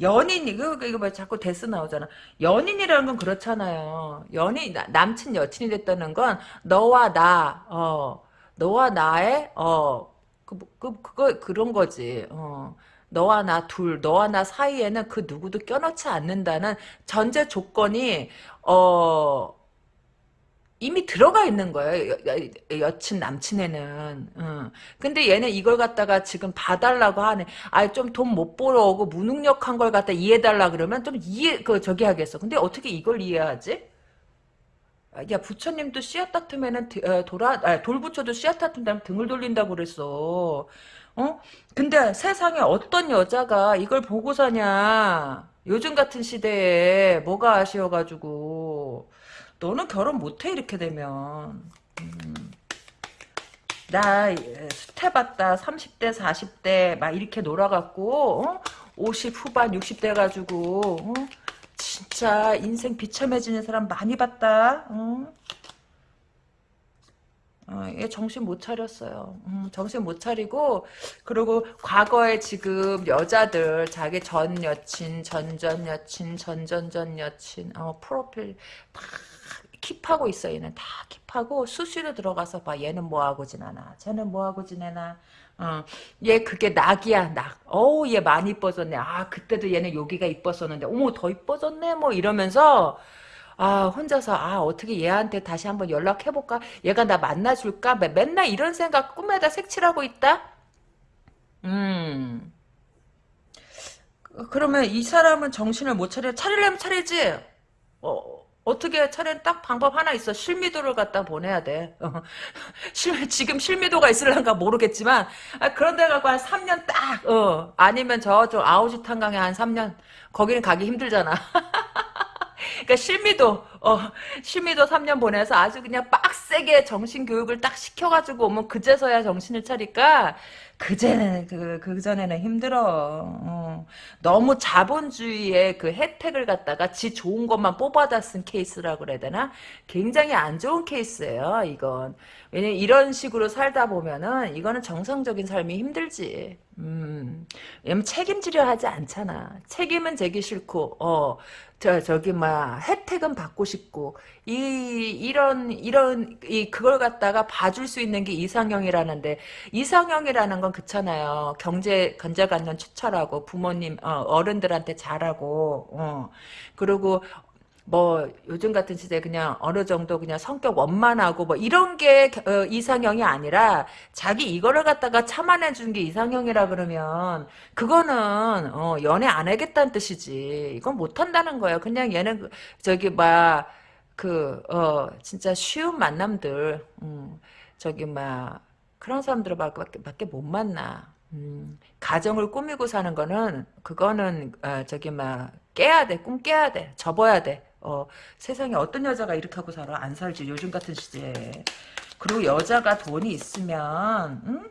연인 이거 이거 뭐 자꾸 데스 나오잖아. 연인이라는 건 그렇잖아요. 연인 남친 여친이 됐다는 건 너와 나 어, 너와 나의 어 그, 그, 그거 그런 거지. 어. 너와 나 둘, 너와 나 사이에는 그 누구도 껴넣지 않는다는 전제 조건이 어 이미 들어가 있는 거예요. 여, 친 남친에는. 응. 근데 얘는 이걸 갖다가 지금 봐달라고 하네. 아, 좀 돈 못 벌어오고 무능력한 걸 갖다 이해달라 그러면 좀 이해, 그, 저기 하겠어. 근데 어떻게 이걸 이해하지? 야, 부처님도 씨앗 다툼에는 어, 돌아, 아, 돌부처도 씨앗 다툰다면 등을 돌린다고 그랬어. 어? 근데 세상에 어떤 여자가 이걸 보고 사냐. 요즘 같은 시대에 뭐가 아쉬워가지고. 너는 결혼 못해 이렇게 되면. 음. 나 수태 봤다 30대 40대 막 이렇게 놀아갖고 어? 50 후반 60대 가지고 어? 진짜 인생 비참해지는 사람 많이 봤다 어? 어, 얘 정신 못 차렸어요. 음, 정신 못 차리고 그리고 과거에 지금 여자들 자기 전 여친, 전전 여친, 전전전 여친 어, 프로필 다 킵하고 있어 얘는. 다 킵하고 수시로 들어가서 봐. 얘는 뭐하고 지내나? 쟤는 뭐하고 지내나? 어, 얘 그게 낙이야 낙. 어우 얘 많이 이뻐졌네. 아 그때도 얘는 여기가 이뻤었는데. 어머 더 이뻐졌네? 뭐 이러면서 아 혼자서 아 어떻게 얘한테 다시 한번 연락해볼까? 얘가 나 만나줄까? 매- 맨날 이런 생각 꿈에다 색칠하고 있다? 음. 그- 그러면 이 사람은 정신을 못 차려 차리려면 차리지? 어 어떻게 차리는 딱 방법 하나 있어. 실미도를 갖다 보내야 돼. 어. 실, 지금 실미도가 있을란가 모르겠지만 아, 그런 데 가고 한 3년 딱 어. 아니면 저쪽 아오지 탄강에 한 3년 거기는 가기 힘들잖아 그러니까 실미도 어 실미도 3년 보내서 아주 그냥 빡세게 정신 교육을 딱 시켜가지고 오면 그제서야 정신을 차리까 그제는 그 그 전에는 힘들어. 어. 너무 자본주의의 그 혜택을 갖다가 지 좋은 것만 뽑아다 쓴 케이스라고 그래야 되나? 굉장히 안 좋은 케이스예요. 이건 왜냐면 이런 식으로 살다 보면은 이거는 정상적인 삶이 힘들지. 음, 왜냐면 책임지려 하지 않잖아. 책임은 지기 싫고, 어, 저, 저기, 막, 혜택은 받고 싶고, 이, 이런, 이런, 이, 그걸 갖다가 봐줄 수 있는 게 이상형이라는데, 이상형이라는 건 그렇잖아요. 경제, 경제관념 추철하고, 부모님, 어, 어른들한테 잘하고, 어, 그리고, 뭐 요즘 같은 시대에 그냥 어느 정도 그냥 성격 원만하고 뭐 이런 게 어, 이상형이 아니라 자기 이거를 갖다가 참아내 주는 게 이상형이라 그러면 그거는 어, 연애 안 하겠다는 뜻이지. 이건 못 한다는 거예요. 그냥 얘는 그- 저기 막 그 어 진짜 쉬운 만남들 음, 저기 막 그런 사람들을 밖에, 밖에 못 만나. 음, 가정을 꾸미고 사는 거는 그거는 어, 저기 막 깨야 돼, 꿈 깨야 돼, 접어야 돼. 어, 세상에 어떤 여자가 이렇게 하고 살아? 안 살지, 요즘 같은 시대에. 그리고 여자가 돈이 있으면, 응?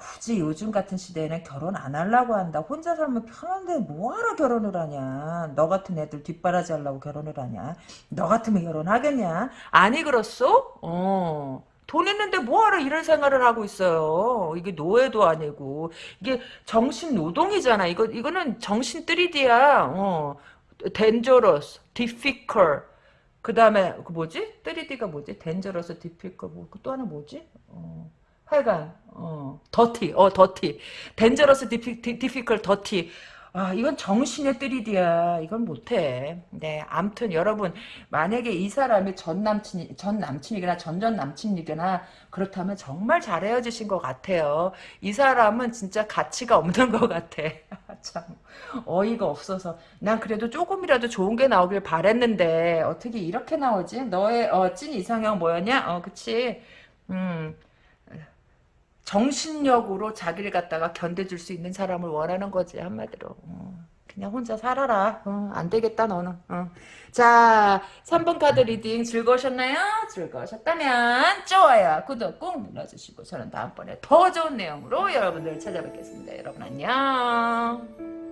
굳이 요즘 같은 시대에는 결혼 안 하려고 한다. 혼자 살면 편한데 뭐하러 결혼을 하냐. 너 같은 애들 뒷바라지 하려고 결혼을 하냐. 너 같으면 결혼하겠냐. 아니 그렇소? 어. 돈 있는데 뭐하러 이런 생활을 하고 있어요. 이게 노예도 아니고. 이게 정신 노동이잖아. 이거, 이거는 정신 3D야. 어. Dangerous, difficult. 그 다음에, 그 뭐지? 3D가 뭐지? dangerous, difficult. 뭐, 또 하나 뭐지? 어. 하여간, 어, 더티, 어, 더티. dangerous, difficult, 더티. 아, 이건 정신의 3D야. 이건 못해. 네, 암튼 여러분, 만약에 이 사람이 전 남친이, 전 남친이거나 전전 남친이거나 그렇다면 정말 잘 헤어지신 것 같아요. 이 사람은 진짜 가치가 없는 것 같아. 참, 어이가 없어서. 난 그래도 조금이라도 좋은 게 나오길 바랬는데, 어떻게 이렇게 나오지? 너의, 어, 찐 이상형 뭐였냐? 어, 그치. 음. 정신력으로 자기를 갖다가 견뎌줄 수 있는 사람을 원하는 거지 한마디로 어, 그냥 혼자 살아라 어, 안 되겠다 너는 어. 자 3번 카드 reading 즐거우셨나요? 즐거우셨다면 좋아요 구독 꾹 눌러주시고 저는 다음번에 더 좋은 내용으로 여러분들을 찾아뵙겠습니다 여러분 안녕